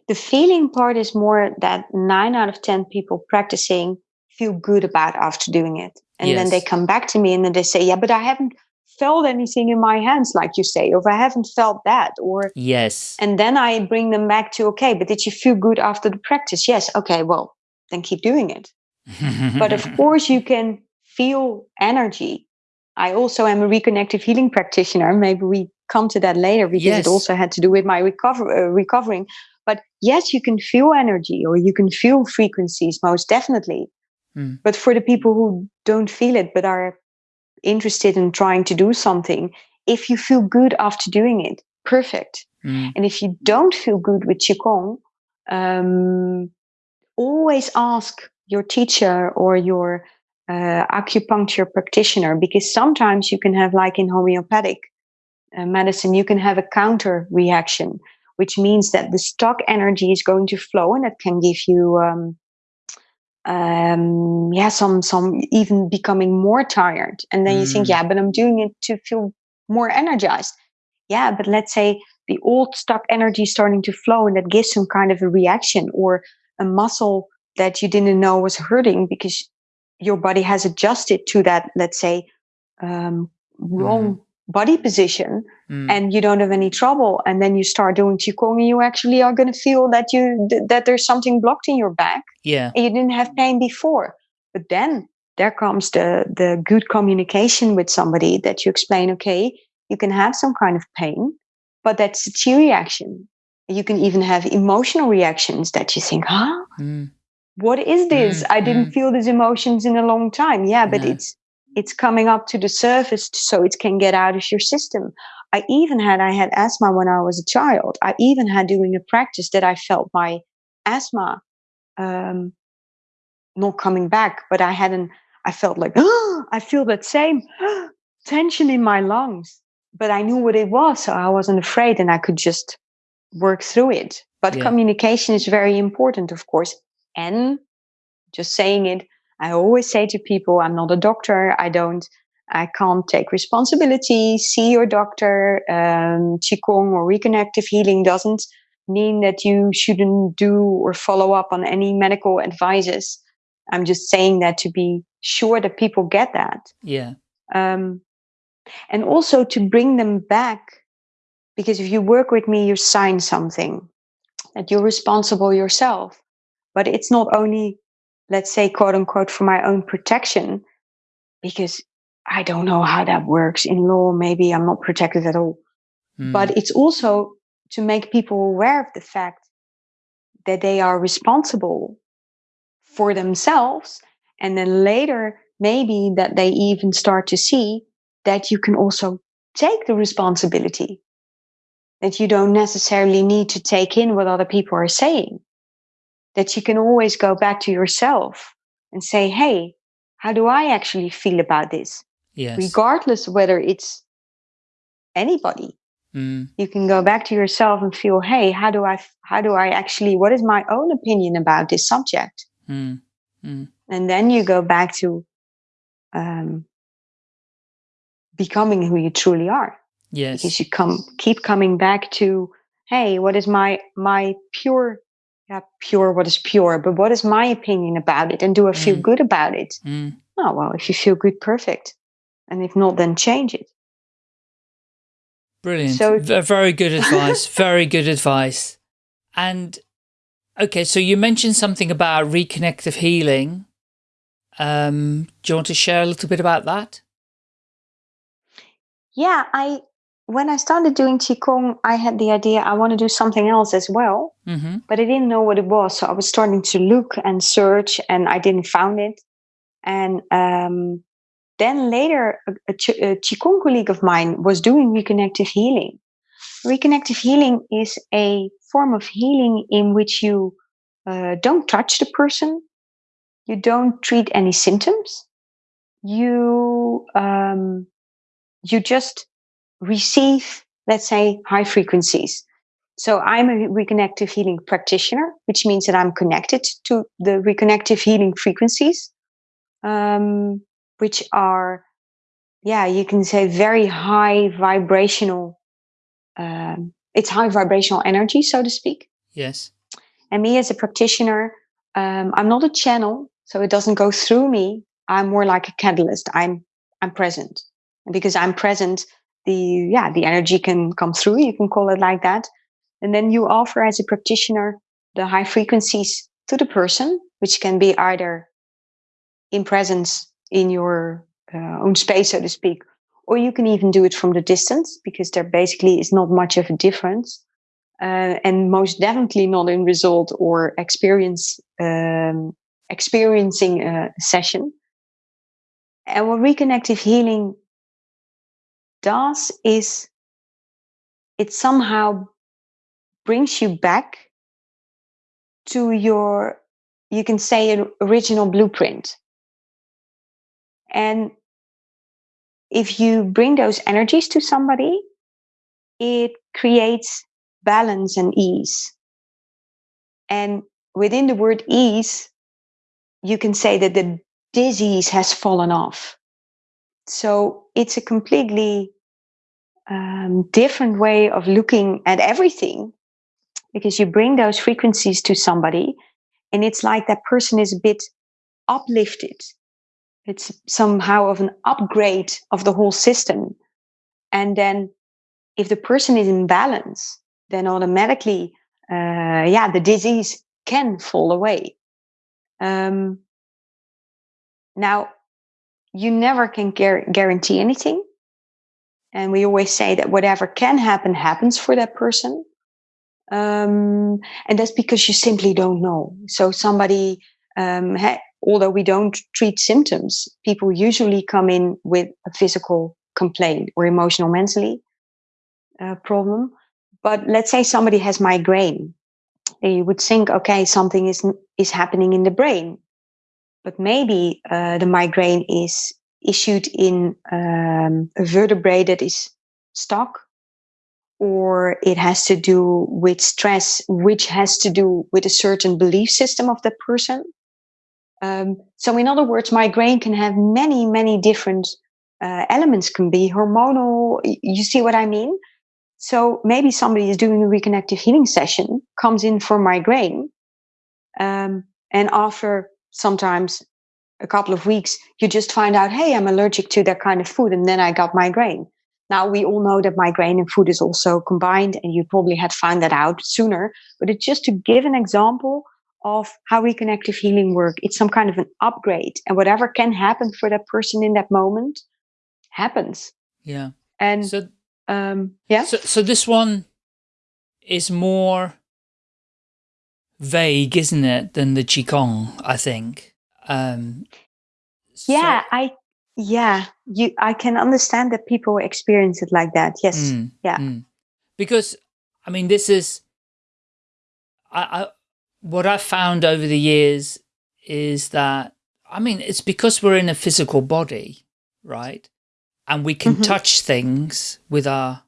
the feeling part is more that nine out of ten people practicing feel good about after doing it. And yes. then they come back to me and then they say, yeah, but I haven't felt anything in my hands, like you say, or I haven't felt that, or yes. And then I bring them back to, okay, but did you feel good after the practice? Yes. Okay. Well, then keep doing it. but of course you can feel energy. I also am a reconnective healing practitioner. Maybe we come to that later because yes. it also had to do with my recover, uh, recovering. But yes, you can feel energy or you can feel frequencies, most definitely. Mm. But for the people who don't feel it but are interested in trying to do something, if you feel good after doing it, perfect. Mm. And if you don't feel good with Qigong, um, always ask your teacher or your uh, acupuncture practitioner because sometimes you can have, like in homeopathic uh, medicine, you can have a counter reaction, which means that the stock energy is going to flow and that can give you um, um yeah some some even becoming more tired and then mm. you think mm. yeah but i'm doing it to feel more energized yeah but let's say the old stock energy starting to flow and that gives some kind of a reaction or a muscle that you didn't know was hurting because your body has adjusted to that let's say um, wrong mm body position mm. and you don't have any trouble and then you start doing qigong and you actually are going to feel that you th- that there's something blocked in your back. Yeah. You didn't have pain before. But then there comes the the good communication with somebody that you explain okay you can have some kind of pain but that's a chi reaction. You can even have emotional reactions that you think huh? Mm. what is this? Mm, i didn't mm. feel these emotions in a long time. Yeah but it's it's coming up to the surface so it can get out of your system. I even had, I had asthma when I was a child. I even had doing a practice that I felt my asthma um, not coming back, but I hadn't, I felt like, oh, I feel that same tension in my lungs, but I knew what it was. So I wasn't afraid and I could just work through it. But yeah. communication is very important, of course. And just saying it, I always say to people, I'm not a doctor. I don't, I can't take responsibility. See your doctor. Um, Qigong or reconnective healing doesn't mean that you shouldn't do or follow up on any medical advices. I'm just saying that to be sure that people get that. Yeah. Um, and also to bring them back Because if you work with me, you sign something that you're responsible yourself. But it's not only, let's say, quote unquote, for my own protection, because I don't know how that works in law. Maybe I'm not protected at all. Mm. But it's also to make people aware of the fact that they are responsible for themselves. And then later, maybe that they even start to see that you can also take the responsibility, that you don't necessarily need to take in what other people are saying, that you can always go back to yourself and say, Hey, how do I actually feel about this? Yes. Regardless whether it's anybody. Mm. You can go back to yourself and feel, hey, how do I, how do I actually, what is my own opinion about this subject? Mm. Mm. And then you go back to um, becoming who you truly are. Yes. Because you come, keep coming back to, hey, what is my, my pure, yeah, pure, what is pure, but what is my opinion about it? And do I feel mm. good about it? Mm. Oh, well, if you feel good, perfect. And if not, then change it. Brilliant. So very good advice. very good advice. And okay, so you mentioned something about reconnective healing. Um, do you want to share a little bit about that? Yeah, I when I started doing qigong, I had the idea I want to do something else as well, mm -hmm. but I didn't know what it was. So I was starting to look and search, and I didn't found it. And um, then later, a, a, a Qigong colleague of mine was doing reconnective healing. Reconnective healing is a form of healing in which you uh, don't touch the person, you don't treat any symptoms, you um, you just receive, let's say, high frequencies. So I'm a reconnective healing practitioner, which means that I'm connected to the reconnective healing frequencies. Um, which are, yeah, you can say very high vibrational. Um, it's high vibrational energy, so to speak. Yes. And me as a practitioner, um, I'm not a channel, so it doesn't go through me. I'm more like a catalyst. I'm I'm present, and because I'm present, the yeah the energy can come through. You can call it like that, and then you offer as a practitioner the high frequencies to the person, which can be either in presence in your uh, own space, so to speak. Or you can even do it from the distance because there basically is not much of a difference. Uh, and most definitely not in result or experience um, experiencing a session. And what reconnective healing does is it somehow brings you back to your, you can say, an original blueprint. And if you bring those energies to somebody, it creates balance and ease. And within the word ease, you can say that the disease has fallen off. So it's a completely um, different way of looking at everything because you bring those frequencies to somebody and it's like that person is a bit uplifted it's somehow of an upgrade of the whole system. And then if the person is in balance, then automatically, uh, yeah, the disease can fall away. Um, now, you never can guarantee anything. And we always say that whatever can happen happens for that person. Um, and that's because you simply don't know. So somebody um, ha- although we don't treat symptoms, people usually come in with a physical complaint or emotional mentally uh, problem. But let's say somebody has migraine. You would think, okay, something is is happening in the brain, but maybe uh, the migraine is issued in um, a vertebrae that is stuck, or it has to do with stress, which has to do with a certain belief system of the person. Um, so, in other words, migraine can have many, many different uh, elements. Can be hormonal. You see what I mean? So maybe somebody is doing a reconnective healing session, comes in for migraine, um, and after sometimes a couple of weeks, you just find out, hey, I'm allergic to that kind of food, and then I got migraine. Now we all know that migraine and food is also combined, and you probably had found that out sooner. But it's just to give an example of how reconnective healing work. It's some kind of an upgrade, and whatever can happen for that person in that moment happens. Yeah. And So, um, yeah, so, so this one is more vague, isn't it, than the Qigong, I think. Um, so- yeah, I yeah, you I can understand that people experience it like that. Yes, Mm, yeah. mm. Because, I mean, this is, I, I, what I've found over the years is that, I mean, it's because we're in a physical body, right? And we can Mhm. touch things with our,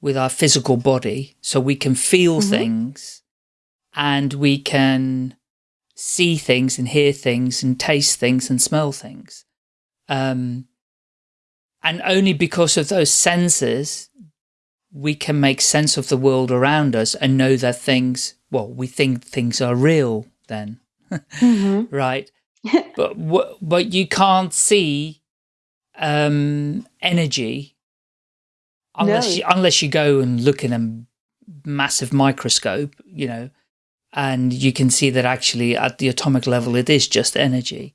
with our physical body. So we can feel Mhm. things and we can see things and hear things and taste things and smell things. Um, and only because of those senses, we can make sense of the world around us and know that things, well, we think things are real then, Mhm. right? but but you can't see um, energy unless No. you, unless you go and look in a massive microscope, you know, and you can see that actually at the atomic level it is just energy.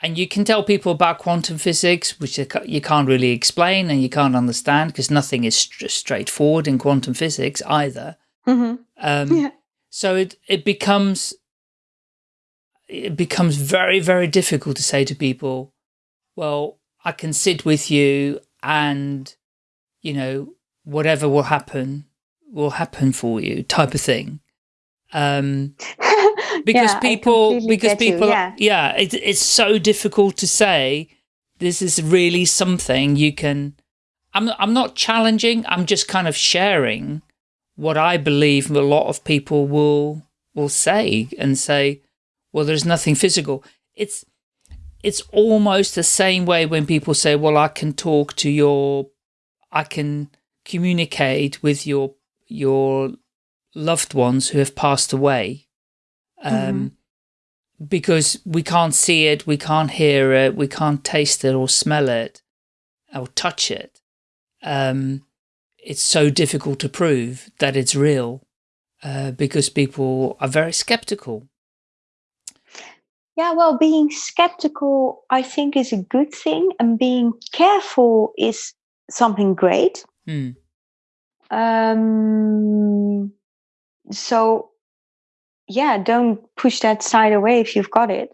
And you can tell people about quantum physics, which you can't really explain and you can't understand because nothing is str straightforward in quantum physics either. Mhm. Um, Yeah. So it, it becomes, it becomes very, very difficult to say to people, well, I can sit with you and, you know, whatever will happen will happen for you type of thing. Um, because Yeah, people, because get you, people, yeah. yeah, it, it's so difficult to say, this is really something you can, I'm, I'm not challenging, I'm just kind of sharing what I believe a lot of people will, will say and say, well, there's nothing physical. It's, it's almost the same way when people say, well, I can talk to your, I can communicate with your, your loved ones who have passed away. Um, because we can't see it, we can't hear it, we can't taste it or smell it or touch it. Um, it's so difficult to prove that it's real uh, because people are very skeptical. Yeah, well, being skeptical, I think, is a good thing, and being careful is something great. Hmm. Um, so, yeah, don't push that side away if you've got it.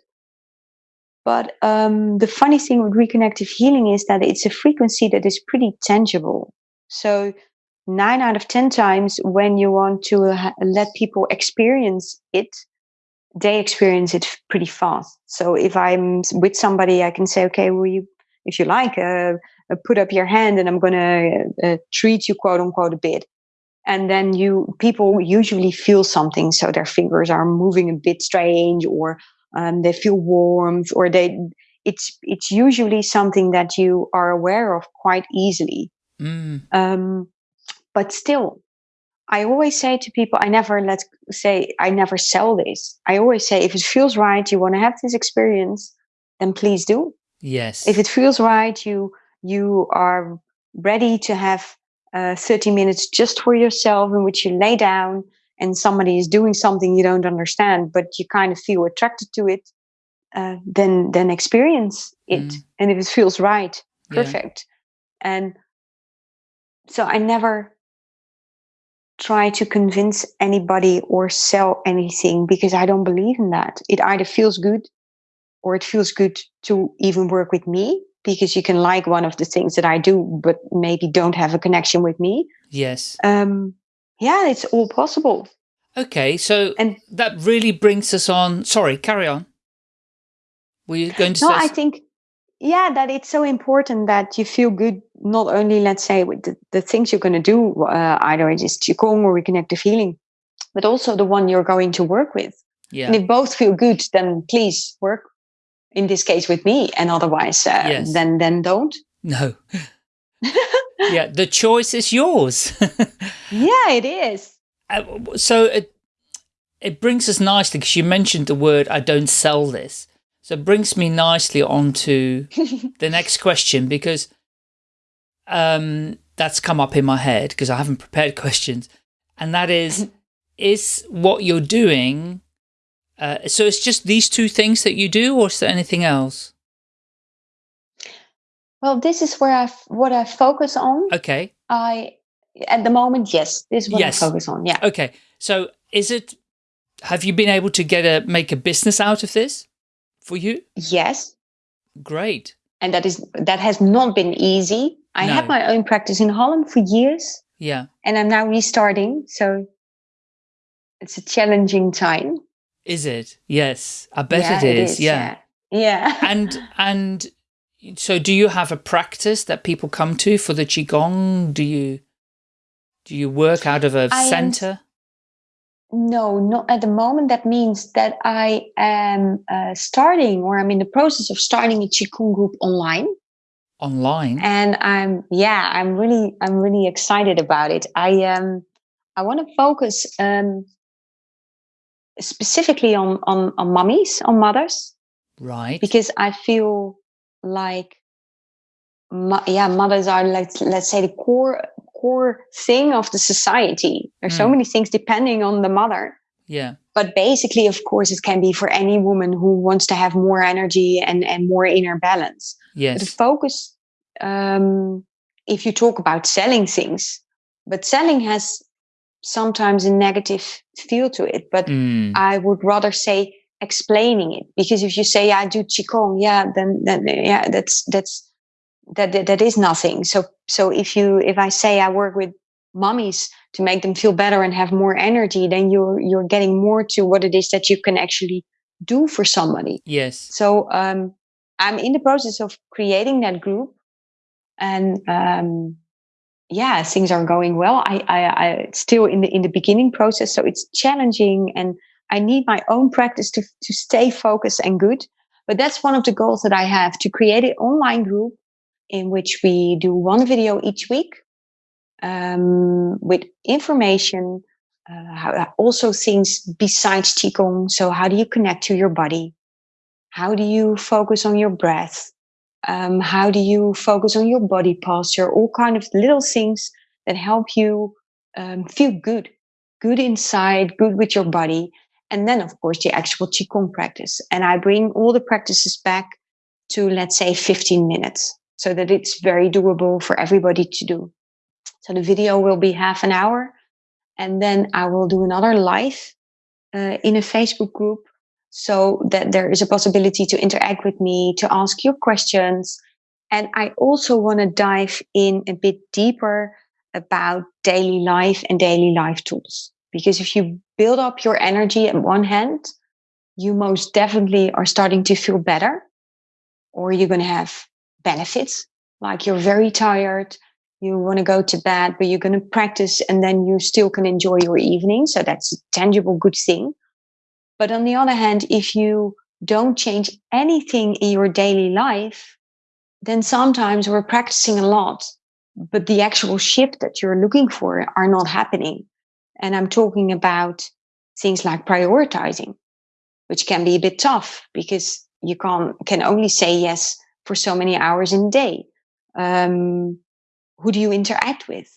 But um, the funny thing with reconnective healing is that it's a frequency that is pretty tangible. So, nine out of 10 times when you want to ha- let people experience it, they experience it pretty fast. So, if I'm with somebody, I can say, okay, will you, if you like, uh, uh, put up your hand and I'm going to uh, treat you, quote unquote, a bit and then you people usually feel something so their fingers are moving a bit strange or um, they feel warmth or they it's it's usually something that you are aware of quite easily Mm. um, but still i always say to people i never let say i never sell this i always say if it feels right you want to have this experience then please do Yes. if it feels right you you are ready to have uh, 30 minutes just for yourself in which you lay down and somebody is doing something you don't understand but you kind of feel attracted to it uh, then then experience it Mm. and if it feels right Yeah. perfect and so i never try to convince anybody or sell anything because i don't believe in that it either feels good or it feels good to even work with me because you can like one of the things that I do, but maybe don't have a connection with me. Yes. Um, yeah, it's all possible. Okay, so And that really brings us on. Sorry, carry on. Were you going to no? I think, yeah, that it's so important that you feel good, not only, let's say, with the, the things you're going to do, uh, either it is Qigong or reconnective healing, but also the one you're going to work with. yeah. And if both feel good, then please work in this case with me. And otherwise, uh, Yes. then, then don't. No. yeah, the choice is yours. Yeah, it is. Uh, so it it brings us nicely because you mentioned the word I don't sell this. So it brings me nicely on to the next question because um, that's come up in my head because I haven't prepared questions. And that is, is what you're doing, uh, so it's just these two things that you do or is there anything else? Well, this is where I, what I focus on. Okay. I, at the moment, yes, this is what yes. I focus on. Yeah. Okay. So is it, have you been able to get a, make a business out of this for you? Yes. Great. And that is, that has not been easy. I No. had my own practice in Holland for years Yeah. and I'm now restarting. So it's a challenging time. Is it? Yes. I bet Yeah, it is. Yeah. Yeah. Yeah. and and so do you have a practice that people come to for the qigong do you do you work out of a I am- center No, not at the moment. That means that I am uh, starting or I'm in the process of starting a Qigong group online. online And I'm, yeah, I'm really, I'm really excited about it. I, um, I want to focus, um, specifically on, on, on mummies, on mothers, right. Because I feel like, mo- yeah, mothers are like, let's say the core, core thing of the society. There's so Mm. many things depending on the mother. Yeah. But basically of course it can be for any woman who wants to have more energy and, and more inner balance. But the focus um, if you talk about selling things but selling has sometimes a negative feel to it but Mm, i would rather say explaining it. Because if you say i do qigong yeah then then yeah that's that's that, that that is nothing. So so if you if i say i work with mummies to make them feel better and have more energy then you're you're getting more to what it is that you can actually do for somebody. Yes. So um, I'm in the process of creating that group, and um, yeah, things are going well. I, I, I still in the in the beginning process, so it's challenging, and I need my own practice to to stay focused and good. But that's one of the goals that I have to create an online group in which we do one video each week um, with information. Uh, also things besides qigong. So how do you connect to your body? How do you focus on your breath? Um, how do you focus on your body posture? All kind of little things that help you um, feel good, good inside, good with your body. And then, of course, the actual Qigong practice. And I bring all the practices back to, let's say, 15 minutes so that it's very doable for everybody to do. So the video will be half an hour. And then I will do another live uh, in a Facebook group so that there is a possibility to interact with me, to ask your questions. And I also want to dive in a bit deeper about daily life and daily life tools. Because if you build up your energy at one hand, you most definitely are starting to feel better, or you're going to have benefits like you're very tired, you want to go to bed, but you're going to practice and then you still can enjoy your evening. So that's a tangible good thing. But on the other hand, if you don't change anything in your daily life, then sometimes we're practicing a lot, but the actual shift that you're looking for are not happening. And I'm talking about things like prioritizing, which can be a bit tough because you can can only say yes for so many hours in a day. Um, who do you interact with?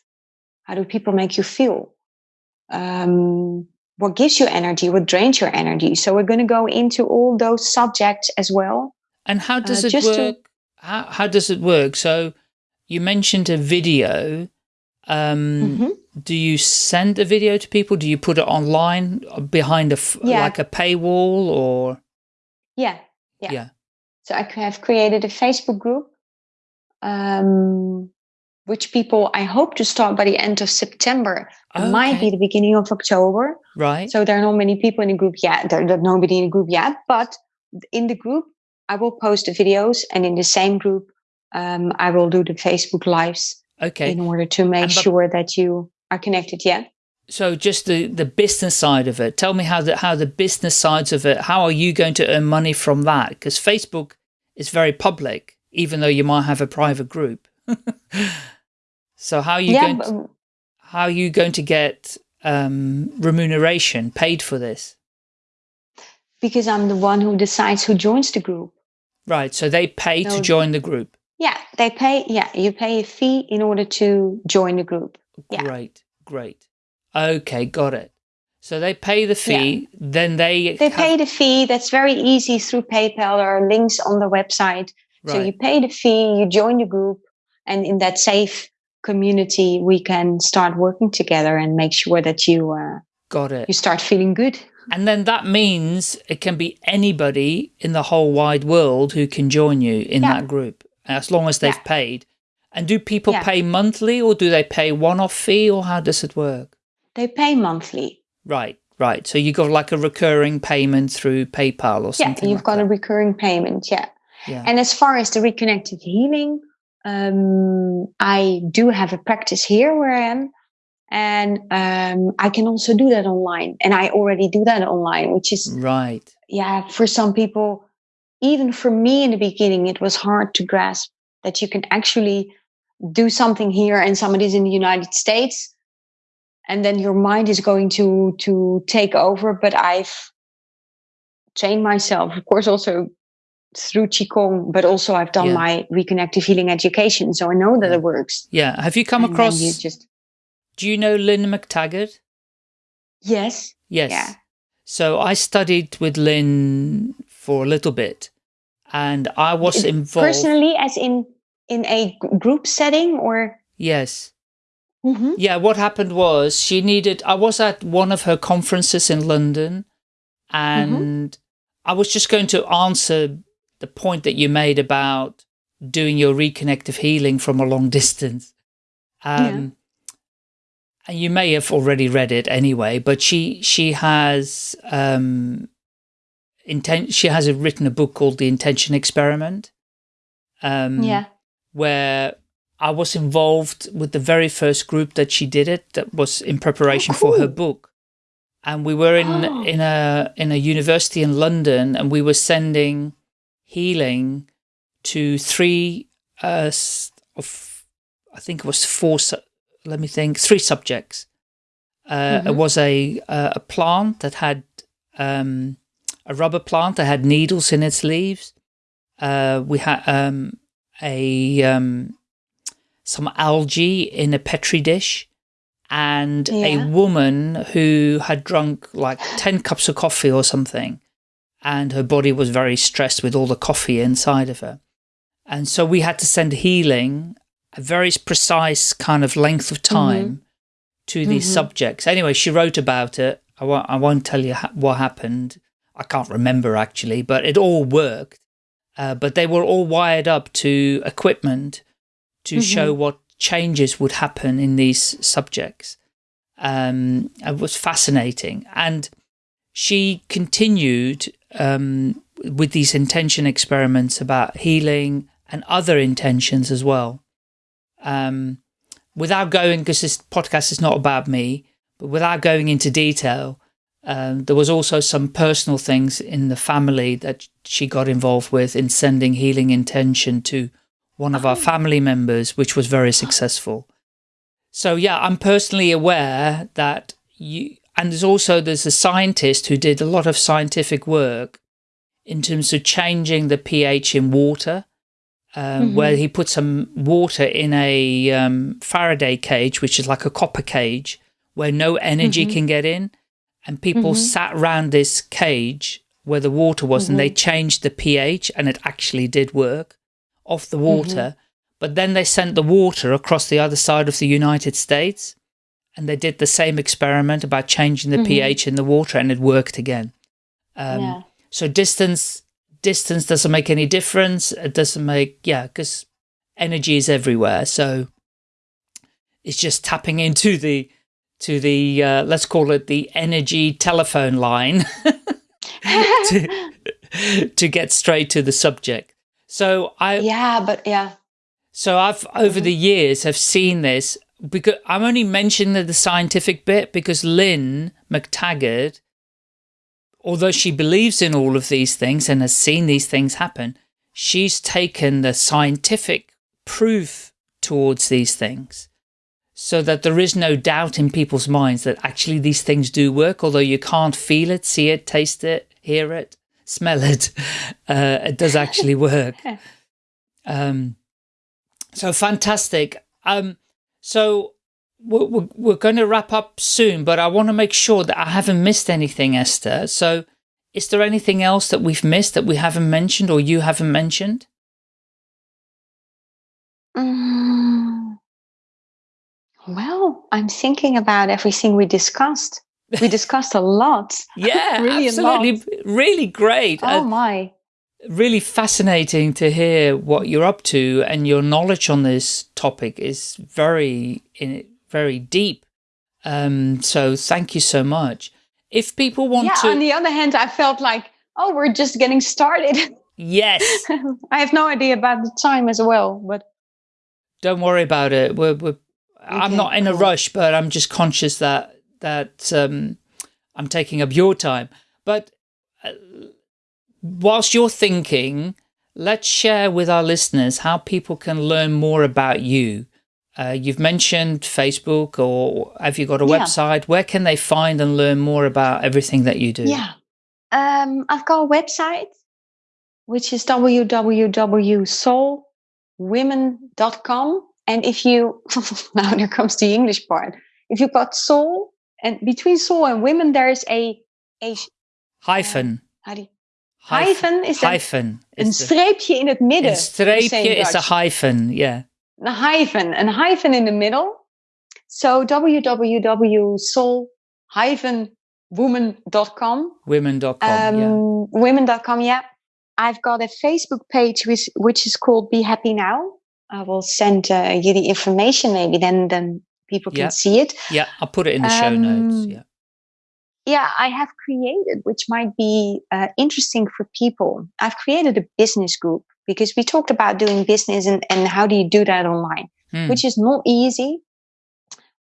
How do people make you feel? Um, what gives you energy? What drains your energy? So we're going to go into all those subjects as well. and how does uh, it just to- work how, how does it work so you mentioned a video um Mhm. do you send a video to people do you put it online uh, behind a f- Yeah. like a paywall or Yeah, Yeah. yeah So I have created a Facebook group, um, which people I hope to start by the end of September. It might be the beginning of October. right So there are not many people in the group yet. There, there's nobody in the group yet, but in the group, I will post the videos, and in the same group, um, I will do the Facebook lives okay in order to make And sure that you are connected. Yeah. so just the the business side of it tell me how the how the business sides of it how are you going to earn money from that because facebook is very public even though you might have a private group so how are you yeah. going to, how are you going to get um remuneration paid for this because I'm the one who decides who joins the group. right so they pay to join the group Yeah, they pay. Yeah, you pay a fee in order to join the group. Yeah. Great, great. Okay, got it. So they pay the fee, yeah. then they they pay the fee. That's very easy through PayPal. or links on the website. Right. So you pay the fee, you join the group, and in that safe community, we can start working together and make sure that you uh, got it. You start feeling good. And then that means it can be anybody in the whole wide world who can join you in yeah. that group as long as they've yeah. paid. And do people yeah. pay monthly or do they pay one-off fee or how does it work? They pay monthly. Right, right. So you got like a recurring payment through PayPal or something Yeah, you've like got that. a recurring payment, yeah. yeah. And as far as the reconnective healing, um, I do have a practice here where I am. And um, I can also do that online. And I already do that online, which is... Right. Yeah, for some people even for me in the beginning, it was hard to grasp that you can actually do something here and somebody's in the United States and then your mind is going to to take over. But I've trained myself, of course, also through Qigong, but also I've done yeah. my reconnective healing education. So I know that it works. Yeah. Have you come and across, you just, do you know Lynne McTaggart? Yes. Yes. Yeah. So I studied with Lynne for a little bit and I was involved personally, as in in a group setting, or yes. Mm -hmm. Yeah, what happened was she needed. I was at one of her conferences in London, mm-hmm. and mm -hmm. I was just going to answer the point that you made about doing your reconnective healing from a long distance. Um, yeah. And you may have already read it anyway, but she she has um, intent she has a, written a book called The Intention Experiment. Um, yeah. Where I was involved with the very first group that she did it that was in preparation oh, cool. for her book. And we were in oh. in a in a university in London and we were sending healing to three uh, of I think it was four let me think three subjects. Uh, mm -hmm. It mm-hmm. was a a plant that had um, a rubber plant that had needles in its leaves. Uh, we had um, a um, some algae in a petri dish and yeah. a woman who had drunk like 10 cups of coffee or something and her body was very stressed with all the coffee inside of her. And so we had to send healing, a very precise kind of length of mm-hmm. time mm -hmm. to these mm -hmm. subjects. Anyway, she wrote about it. I won't, I won't tell you what happened I can't remember actually, but it all worked. Uh, but they were all wired up to equipment to mm -hmm. show what changes would happen in these subjects. Um, it was fascinating. And she continued um, with these intention experiments about healing and other intentions as well. Um, without going, because this podcast is not about me, but without going into detail, um, there was also some personal things in the family that she got involved with in sending healing intention to one of our oh. family members, which was very successful. So yeah, I'm personally aware that you, and there's also, there's a scientist who did a lot of scientific work in terms of changing the pH in water, um, mm -hmm. where he put some water in a um, Faraday cage, which is like a copper cage, where no energy mm -hmm. can get in and people mm -hmm. sat around this cage where the water was and they mm-hmm. changed the pH and it actually did work off the water. Mm -hmm. But then they sent the water across the other side of the United States and they did the same experiment about changing the mm-hmm. pH in the water and it worked again. Um, yeah. So distance, distance doesn't make any difference. It doesn't make, yeah, because energy is everywhere. So it's just tapping into the, to the, uh, let's call it the energy telephone line to, to get straight to the subject. So I... Yeah, but yeah. So I've, over mm -hmm. the years, have seen this because I'm only mentioning the scientific bit because Lynne McTaggart, although she believes in all of these things and has seen these things happen, she's taken the scientific proof towards these things so that there is no doubt in people's minds that actually these things do work, although you can't feel it, see it, taste it, hear it, smell it, uh, it does actually work. Um, So fantastic. Um, so we're, we're, going to wrap up soon, but I want to make sure that I haven't missed anything, Esther. So is there anything else that we've missed that we haven't mentioned or you haven't mentioned? Mm. Well, I'm thinking about everything we discussed. We discussed a lot. Yeah, really absolutely. Really great. Oh uh, my. Really fascinating to hear what you're up to and your knowledge on this topic is very, very deep. Um, so thank you so much. If people want yeah, to... on the other hand, I felt like, oh, we're just getting started. Yes. I have no idea about the time as well, but... Don't worry about it. We're, we're okay, I'm not in cool. a rush, but I'm just conscious that that um, I'm taking up your time. But whilst you're thinking, let's share with our listeners how people can learn more about you. Uh, you've mentioned Facebook or have you got a yeah. website? Where can they find and learn more about everything that you do? Yeah, um, I've got a website, which is www.soulwomen.com. And if you, now there comes the English part. If you've got soul and between soul and women, there is a, a hyphen. Uh, how do you, hyphen is hyphen. Een streepje in het midden. Een streepje is a hyphen, yeah. A hyphen, een hyphen in the middle. So www.soul-woman.com. Women.com, um, yeah. Women.com, yeah. I've got a Facebook page which, which is called Be Happy Now. I will send uh, you the information maybe then then people can yeah. see it. Yeah, I'll put it in the um, show notes. Yeah. Yeah, I have created, which might be uh, interesting for people. I've created a business group because we talked about doing business and, and how do you do that online, hmm. which is not easy.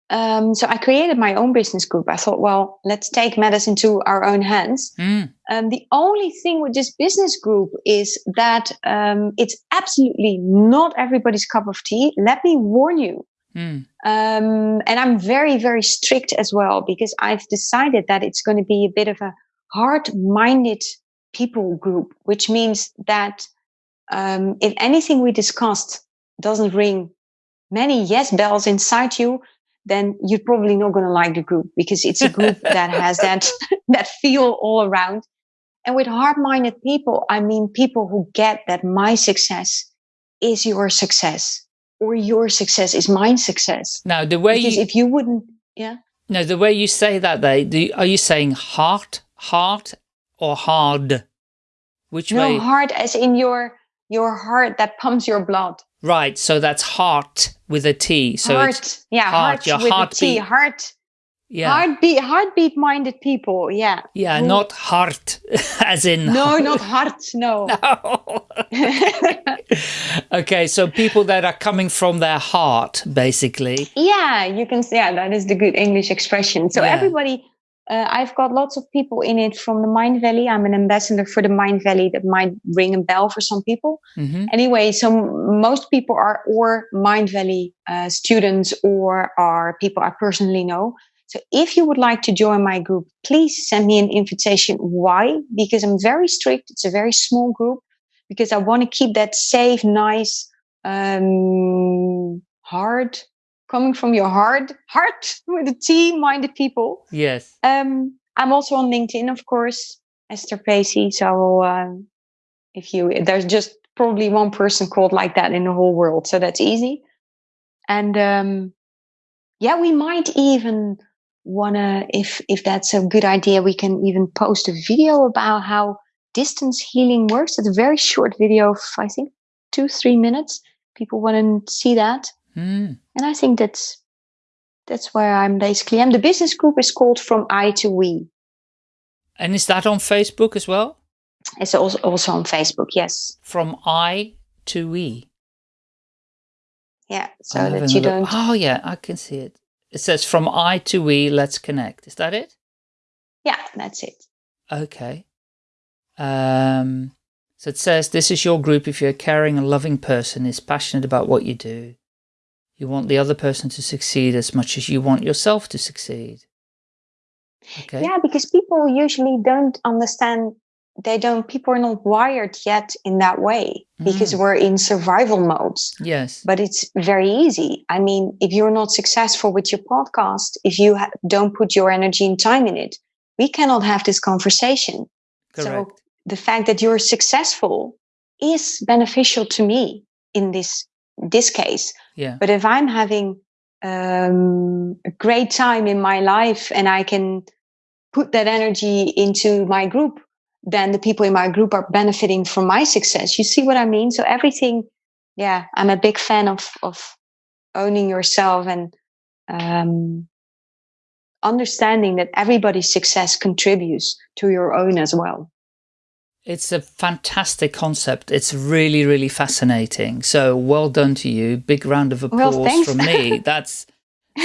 Um, so I created my own business group. I thought, well, let's take matters into our own hands. Mm. Um, the only thing with this business group is that um, it's absolutely not everybody's cup of tea. Let me warn you. Mm. and I'm very, very strict as well because I've decided that it's going to be a bit of a hard-minded people group, which means that um, if anything we discussed doesn't ring many yes bells inside you, then you're probably not going to like the group because it's a group that has that that feel all around. And with hard-minded people, I mean people who get that my success is your success or your success is my success. Now, the way because you, if you wouldn't, yeah. No, the way you say that, they do, are you saying heart, heart, or hard? Which no, way? No, heart as in your your heart that pumps your blood. Right, so that's heart with a T. So heart, yeah, heart, heart with heartbeat. a T. Heart. Yeah. Heartbeat, heartbeat minded people. Yeah. Yeah, Who, not heart, as in. No, not heart. No. No. okay, so people that are coming from their heart, basically. Yeah, you can. Yeah, that is the good English expression. So yeah. everybody uh, I've got lots of people in it from the Mindvalley. I'm an ambassador for the Mindvalley That might ring a bell for some people. Mm-hmm. Anyway, so most people are or Mindvalley uh, students or are people I personally know. So if you would like to join my group, please send me an invitation. Why? Because I'm very strict. It's a very small group because I want to keep that safe, nice, um, hard coming from your heart, heart with a T, minded people. Yes. Um, I'm also on LinkedIn, of course, Esther Pacey. So uh, if you, there's just probably one person called like that in the whole world, so that's easy. And um, yeah, we might even wanna, if if that's a good idea, we can even post a video about how distance healing works. It's a very short video, of, I think two three minutes. People want to see that. Mm. And I think that's that's where I'm basically. And the business group is called From I to We. And is that on Facebook as well? It's also also on Facebook. Yes. From I to We. Yeah, so that you don't. Oh yeah, I can see it. It says from I to we, let's connect. Is that it? Yeah, that's it. Okay. Um, so it says, this is your group if you're a caring and loving person, is passionate about what you do, you want the other person to succeed as much as you want yourself to succeed. Okay. Yeah, because people usually don't understand they don't people are not wired yet in that way because mm. we're in survival modes. Yes. But it's very easy. I mean if you're not successful with your podcast if you ha- don't put your energy and time in it we cannot have this conversation. Correct. so the fact that you're successful is beneficial to me in this this case. Yeah. But if i'm having um, a great time in my life and i can put that energy into my group then the people in my group are benefiting from my success. You see what I mean? So everything, yeah, I'm a big fan of of owning yourself and um, understanding that everybody's success contributes to your own as well. It's a fantastic concept. It's really, really fascinating. So well done to you. Big round of applause well, from me. That's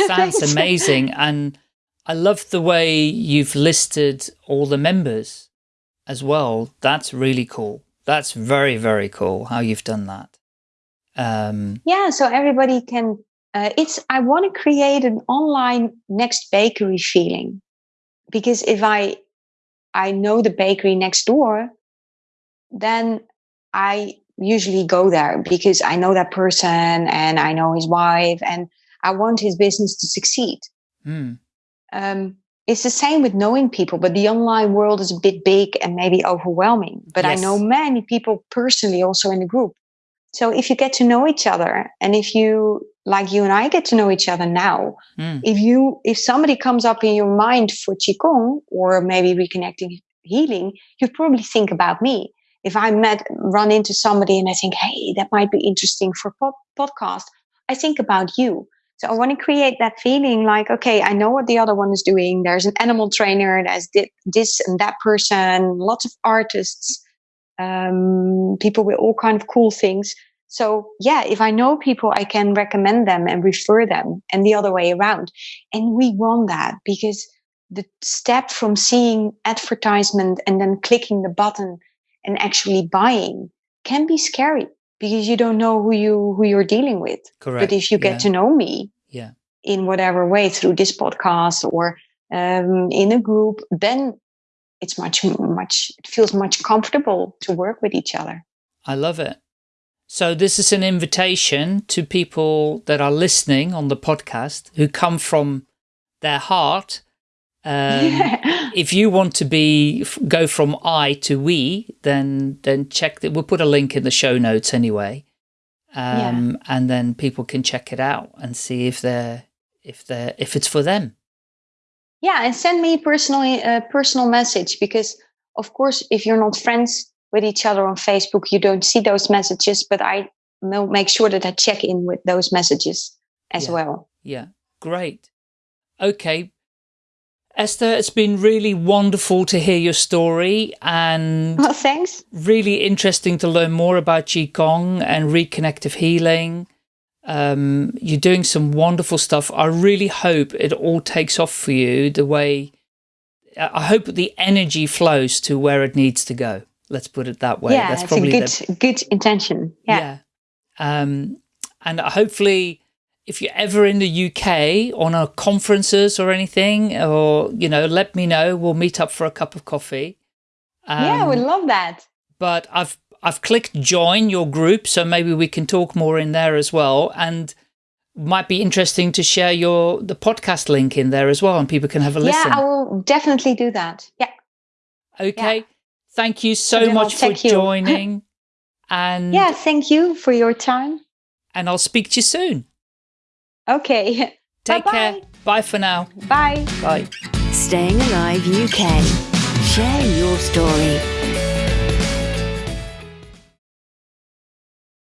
sounds amazing. And I love the way you've listed all the members as well. That's really cool. That's very, very cool how you've done that. Um, yeah, so everybody can, uh, it's, I want to create an online next bakery feeling because if I, I know the bakery next door, then I usually go there because I know that person and I know his wife and I want his business to succeed. Mm. Um, it's the same with knowing people, but the online world is a bit big and maybe overwhelming. But yes. I know many people personally also in the group. So if you get to know each other and if you, like you and I get to know each other now, mm. if you, if somebody comes up in your mind for Qigong or maybe reconnecting healing, you probably think about me. If I met, run into somebody and I think, hey, that might be interesting for pod- podcast, I think about you. So I want to create that feeling like, okay, I know what the other one is doing. There's an animal trainer, there's this and that person, lots of artists, um, people with all kind of cool things. So yeah, if I know people, I can recommend them and refer them and the other way around. And we want that because the step from seeing advertisement and then clicking the button and actually buying can be scary because you don't know who you who you're dealing with. Correct. But if you get yeah. to know me, yeah, in whatever way through this podcast or um, in a group, then it's much much it feels much comfortable to work with each other. I love it. So this is an invitation to people that are listening on the podcast who come from their heart um, yeah. If you want to be go from I to we, then then check that. We'll put a link in the show notes anyway, um, yeah. and then people can check it out and see if they're if they're if it's for them. Yeah, and send me personally a personal message because, of course, if you're not friends with each other on Facebook, you don't see those messages. But I will make sure that I check in with those messages as yeah. well. Yeah, great. Okay, Esther, it's been really wonderful to hear your story and well, thanks. really interesting to learn more about Qigong and reconnective healing. Um, you're doing some wonderful stuff. I really hope it all takes off for you the way, I hope the energy flows to where it needs to go. Let's put it that way. Yeah, That's probably a good, the, good intention. Yeah. yeah. Um, and hopefully if you're ever in the UK on a conferences or anything, or, you know, let me know. We'll meet up for a cup of coffee. Um, yeah, we'd love that. But I've, I've clicked join your group, so maybe we can talk more in there as well. And might be interesting to share your, the podcast link in there as well, and people can have a listen. Yeah, I will definitely do that. Yeah. Okay. Yeah. Thank you so much for joining. and yeah, thank you for your time. And I'll speak to you soon. Okay. Take Bye -bye. care. Bye for now. Bye. Bye. Staying Alive UK. Share your story.